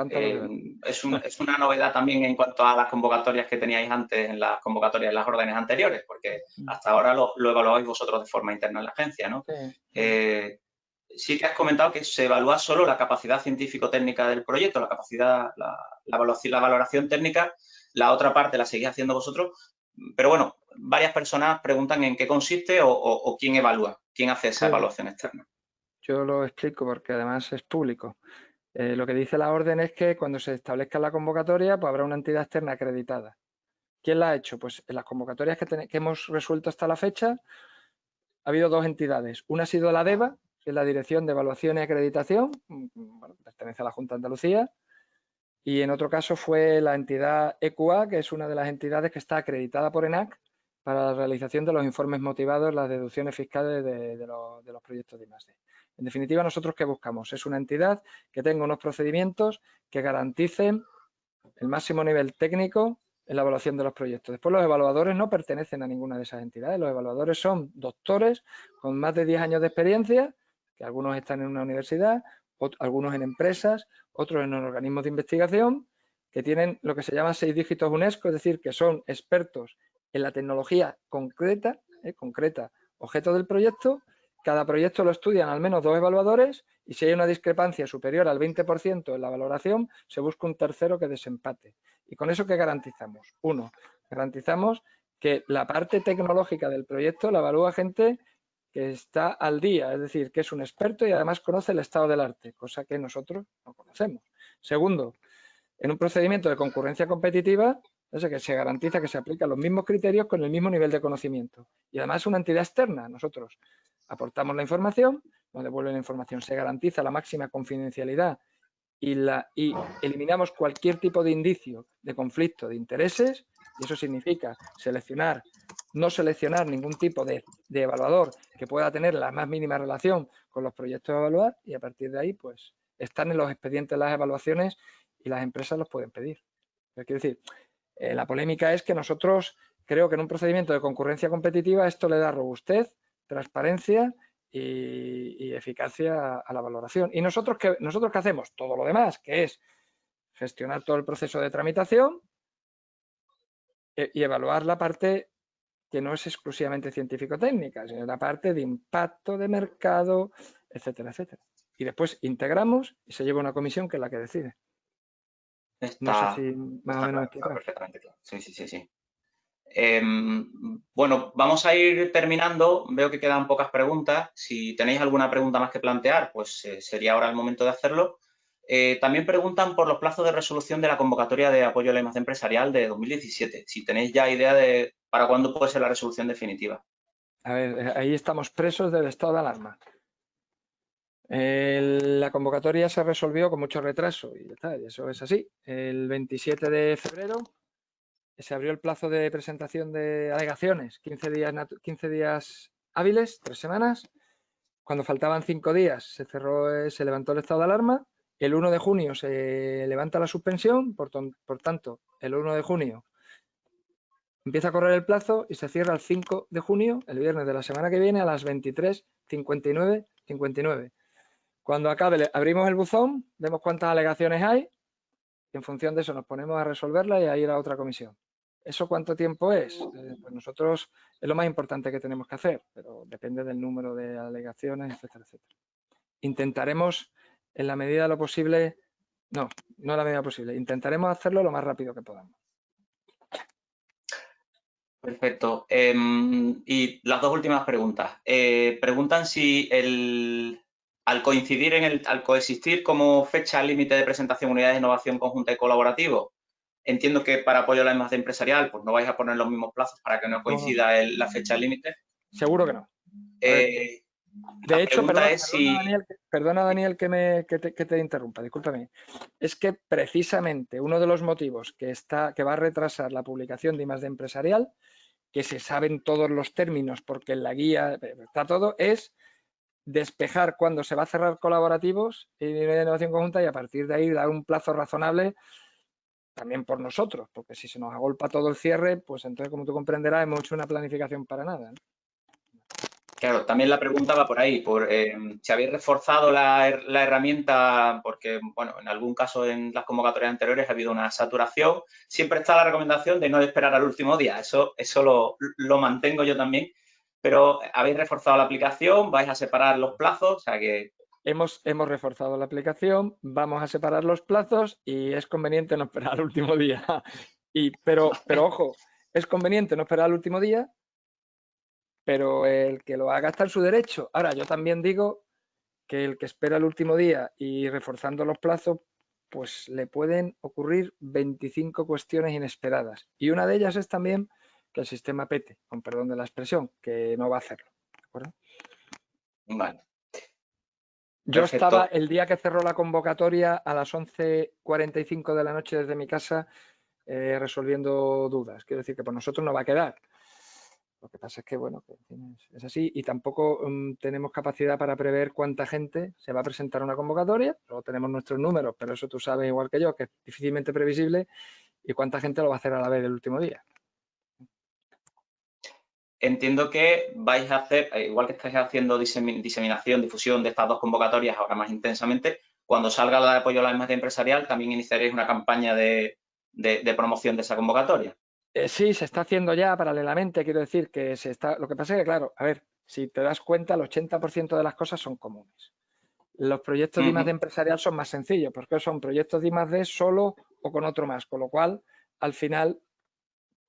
Eh, es, una novedad también en cuanto a las convocatorias que teníais antes en las convocatorias de las órdenes anteriores, porque mm. hasta ahora lo, lo evaluáis vosotros de forma interna en la agencia, ¿no? Sí. Eh, sí que has comentado que se evalúa solo la capacidad científico-técnica del proyecto, la capacidad, la, la, valoración técnica, la otra parte la seguís haciendo vosotros, pero bueno, varias personas preguntan en qué consiste o, quién evalúa, quién hace esa evaluación externa. Yo lo explico porque además es público. Eh, lo que dice la orden es que cuando se establezca la convocatoria, pues habrá una entidad externa acreditada. ¿Quién la ha hecho? Pues en las convocatorias que, hemos resuelto hasta la fecha, ha habido dos entidades. Una ha sido la DEVA, es la Dirección de Evaluación y Acreditación, pertenece a la Junta de Andalucía, y en otro caso fue la entidad EQA, que es una de las entidades que está acreditada por ENAC para la realización de los informes motivados, las deducciones fiscales de, los, proyectos de I+.D. En definitiva, nosotros ¿qué buscamos? Es una entidad que tenga unos procedimientos que garanticen el máximo nivel técnico en la evaluación de los proyectos. Después los evaluadores no pertenecen a ninguna de esas entidades. Los evaluadores son doctores con más de 10 años de experiencia, que algunos están en una universidad, algunos en empresas, otros en organismos de investigación, que tienen lo que se llama seis dígitos UNESCO, es decir, que son expertos en la tecnología concreta, eh, concreta, objeto del proyecto. Cada proyecto lo estudian al menos dos evaluadores y si hay una discrepancia superior al 20% en la valoración, se busca un tercero que desempate. ¿Y con eso qué garantizamos? Uno, garantizamos que la parte tecnológica del proyecto la evalúa gente que está al día, es decir, que es un experto y además conoce el estado del arte, cosa que nosotros no conocemos. Segundo, en un procedimiento de concurrencia competitiva, es que se garantiza que se aplican los mismos criterios con el mismo nivel de conocimiento. Y además es una entidad externa. Nosotros aportamos la información, nos devuelven la información, se garantiza la máxima confidencialidad y, la, y eliminamos cualquier tipo de indicio de conflicto de intereses y eso significa seleccionar, no seleccionar ningún tipo de, evaluador que pueda tener la más mínima relación con los proyectos a evaluar y a partir de ahí pues están en los expedientes las evaluaciones y las empresas los pueden pedir. Quiero decir, eh, la polémica es que nosotros creo que en un procedimiento de concurrencia competitiva esto le da robustez, transparencia y, eficacia a, la valoración. ¿Y nosotros qué, hacemos? Todo lo demás, que es gestionar todo el proceso de tramitación, e, y evaluar la parte que no es exclusivamente científico-técnica, sino la parte de impacto de mercado, etcétera, etcétera. Y después integramos y se lleva una comisión que es la que decide. No sé si más o menos perfectamente claro. Sí, sí, sí, sí. Em, bueno, vamos a ir terminando. Veo que quedan pocas preguntas. Si tenéis alguna pregunta más que plantear, pues eh, sería ahora el momento de hacerlo. Eh, también preguntan por los plazos de resolución de la convocatoria de apoyo a la imagen empresarial de 2017. Si tenéis ya idea de para cuándo puede ser la resolución definitiva. A ver, eh, ahí estamos presos del estado de alarma. La convocatoria se resolvió con mucho retraso y eso es así. El 27 de febrero se abrió el plazo de presentación de alegaciones, 15 días, 15 días hábiles, tres semanas. Cuando faltaban cinco días se cerró, eh, se levantó el estado de alarma el 1 de junio se levanta la suspensión, por, tanto, el 1 de junio empieza a correr el plazo y se cierra el 5 de junio, el viernes de la semana que viene, a las 23.59. 59. Cuando acabe, abrimos el buzón, vemos cuántas alegaciones hay y en función de eso nos ponemos a resolverla y a ir a otra comisión. ¿Eso cuánto tiempo es? Eh, pues nosotros es lo más importante que tenemos que hacer, pero depende del número de alegaciones, etcétera, etcétera. Intentaremos en la medida de lo posible, no, no en la medida posible, intentaremos hacerlo lo más rápido que podamos. Perfecto. Em, y las dos últimas preguntas. Eh, preguntan si el, al coincidir en el, al coexistir como fecha límite de presentación de unidades de innovación conjunta y colaborativo, entiendo que para apoyo a la imagen empresarial, pues no vais a poner los mismos plazos para que no coincida la fecha límite. Seguro que no. Eh, de hecho, perdona, Daniel, que, me, te, interrumpa, discúlpame. Es que precisamente uno de los motivos que, está, que va a retrasar la publicación de de empresarial, que se saben todos los términos porque en la guía está todo, es despejar cuándo se va a cerrar colaborativos y de innovación conjunta y a partir de ahí dar un plazo razonable también por nosotros, porque si se nos agolpa todo el cierre, pues entonces, como tú comprenderás, hemos hecho una planificación para nada. Claro, también la pregunta va por ahí, por eh, si habéis reforzado la, herramienta, porque, bueno, en algún caso en las convocatorias anteriores ha habido una saturación, siempre está la recomendación de no esperar al último día, eso, eso lo, mantengo yo también, pero habéis reforzado la aplicación, vais a separar los plazos, o sea que... Hemos, hemos reforzado la aplicación, vamos a separar los plazos y es conveniente no esperar al último día. Y, pero, pero ojo, es conveniente no esperar al último día pero el que lo haga está en su derecho. Ahora, yo también digo que el que espera el último día y reforzando los plazos, pues le pueden ocurrir 25 cuestiones inesperadas. Y una de ellas es también que el sistema pete, con perdón de la expresión, que no va a hacerlo. ¿De acuerdo? Vale. Yo estaba el día que cerró la convocatoria a las 11.45 de la noche desde mi casa eh, resolviendo dudas. Quiero decir que por nosotros no va a quedar. Lo que pasa es que, bueno, es así y tampoco mm, tenemos capacidad para prever cuánta gente se va a presentar a una convocatoria. Luego tenemos nuestros números, pero eso tú sabes igual que yo, que es difícilmente previsible y cuánta gente lo va a hacer a la vez el último día. Entiendo que vais a hacer, eh, igual que estáis haciendo diseminación, difusión de estas dos convocatorias ahora más intensamente, cuando salga la de apoyo a la imagen empresarial, también iniciaréis una campaña de, promoción de esa convocatoria. Eh, sí, se está haciendo ya paralelamente, quiero decir que se está, lo que pasa es que, claro, a ver, si te das cuenta, el 80% de las cosas son comunes. Los proyectos de imagen empresarial son más sencillos, porque son proyectos de I+.D. solo o con otro más, con lo cual, al final,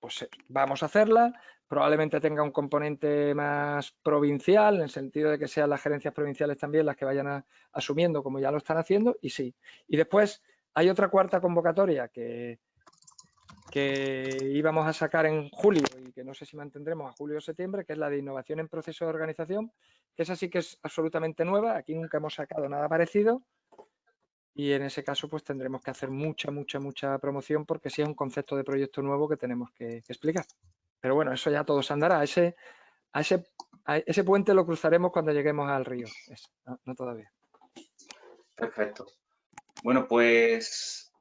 pues eh, vamos a hacerla, probablemente tenga un componente más provincial, en el sentido de que sean las gerencias provinciales también las que vayan asumiendo como ya lo están haciendo, y sí. Y después hay otra cuarta convocatoria que, que íbamos a sacar en julio y que no sé si mantendremos a julio o septiembre, que es la de innovación en proceso de organización, que esa sí que es absolutamente nueva, aquí nunca hemos sacado nada parecido y en ese caso pues tendremos que hacer mucha, mucha, mucha promoción porque sí es un concepto de proyecto nuevo que tenemos que explicar. Pero bueno, eso ya todo se andará. A ese, a ese, ese puente lo cruzaremos cuando lleguemos al río. no, todavía. Perfecto. Bueno, pues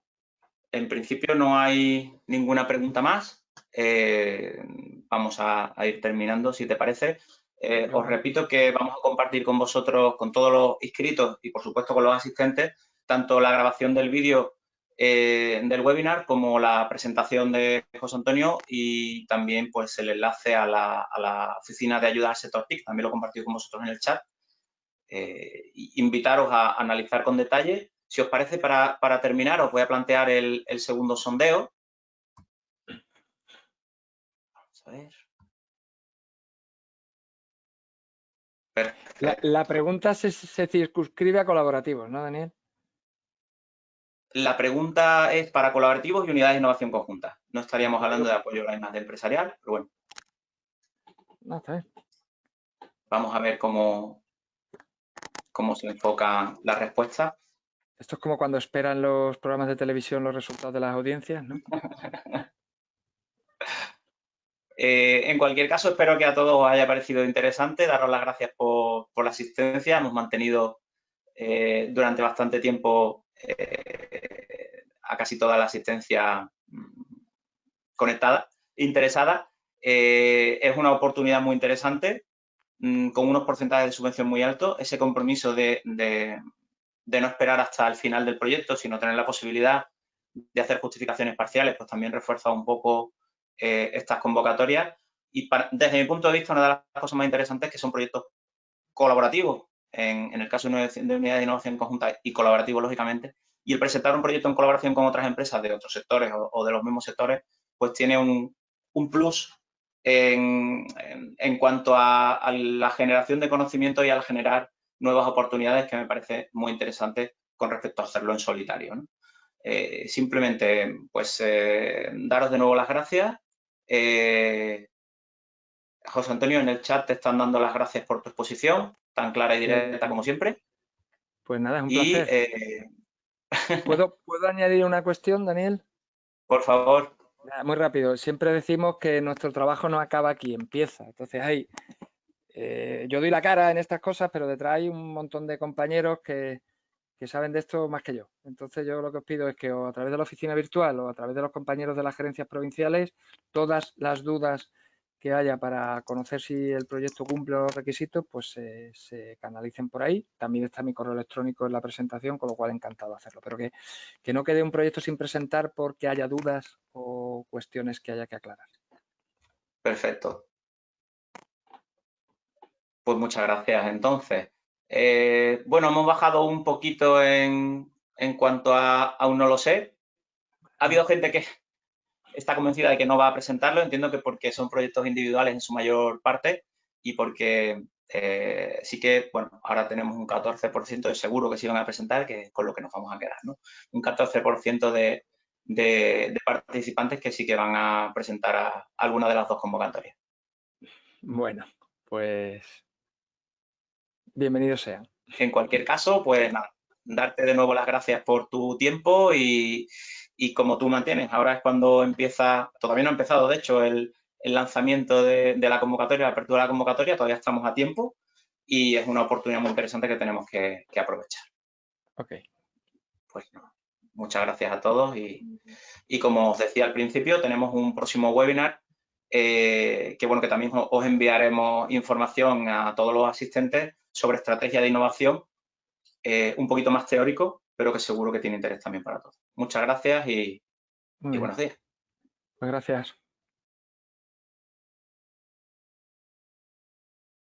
en principio no hay ninguna pregunta más. Eh, vamos a, ir terminando, si te parece. Eh, os repito que vamos a compartir con vosotros, con todos los inscritos y, por supuesto, con los asistentes, tanto la grabación del vídeo eh, del webinar como la presentación de José Antonio y también pues el enlace a la, oficina de ayuda al sector TIC, también lo he compartido con vosotros en el chat. Eh, invitaros a analizar con detalle. Si os parece, para, terminar, os voy a plantear el, segundo sondeo. Vamos a ver. La, pregunta se, se circunscribe a colaborativos, ¿no, Daniel? La pregunta es para colaborativos y unidades de innovación conjunta. No estaríamos hablando de apoyo a la imagen empresarial, pero bueno. No, Vamos a ver cómo, cómo se enfoca la respuesta. Esto es como cuando esperan los programas de televisión los resultados de las audiencias, ¿no? Eh, en cualquier caso, espero que a todos os haya parecido interesante. Daros las gracias por, la asistencia. Hemos mantenido eh, durante bastante tiempo a casi toda la asistencia mm, conectada, interesada. Eh, es una oportunidad muy interesante, mm, con unos porcentajes de subvención muy altos. Ese compromiso de, no esperar hasta el final del proyecto, sino tener la posibilidad de hacer justificaciones parciales, pues también refuerza un poco eh, estas convocatorias. Y desde mi punto de vista, una de las cosas más interesantes es que son proyectos colaborativos, en, el caso de unidad de innovación conjunta y colaborativo, lógicamente, y el presentar un proyecto en colaboración con otras empresas de otros sectores o, de los mismos sectores, pues tiene un, plus en, cuanto a, la generación de conocimiento y al generar nuevas oportunidades que me parece muy interesante con respecto a hacerlo en solitario. Eh, simplemente, pues, eh, daros de nuevo las gracias. Eh, José Antonio, en el chat te están dando las gracias por tu exposición tan clara y directa como siempre. Pues nada, es un placer. Eh, ¿Puedo, ¿Puedo añadir una cuestión, Daniel? Por favor. Muy rápido. Siempre decimos que nuestro trabajo no acaba aquí, empieza. Entonces, hay, eh, yo doy la cara en estas cosas, pero detrás hay un montón de compañeros que, que saben de esto más que yo. Entonces, yo lo que os pido es que a través de la oficina virtual o a través de los compañeros de las gerencias provinciales, todas las dudas que haya para conocer si el proyecto cumple los requisitos, pues se canalicen por ahí. También está mi correo electrónico en la presentación, con lo cual encantado de hacerlo. Pero que, que no quede un proyecto sin presentar porque haya dudas o cuestiones que haya que aclarar. Perfecto. Pues muchas gracias. Entonces, eh, bueno, hemos bajado un poquito en, en cuanto a aún no lo sé. Ha habido gente que, está convencida de que no va a presentarlo. Entiendo que porque son proyectos individuales en su mayor parte y porque eh, sí que, bueno, ahora tenemos un 14% de seguro que se van a presentar, que es con lo que nos vamos a quedar, ¿no? Un 14% de, de, participantes que sí que van a presentar a alguna de las dos convocatorias. Bueno, pues bienvenidos sean. En cualquier caso, pues nada, darte de nuevo las gracias por tu tiempo y, como tú mantienes. Ahora es cuando empieza, todavía no ha empezado, de hecho, el, lanzamiento de, la convocatoria, la apertura de la convocatoria, todavía estamos a tiempo y es una oportunidad muy interesante que tenemos que, aprovechar. Ok. Pues muchas gracias a todos y, como os decía al principio, tenemos un próximo webinar eh, que bueno que también os enviaremos información a todos los asistentes sobre estrategia de innovación, eh, un poquito más teórico, pero que seguro que tiene interés también para todos. Muchas gracias y, y buenos días. Pues gracias.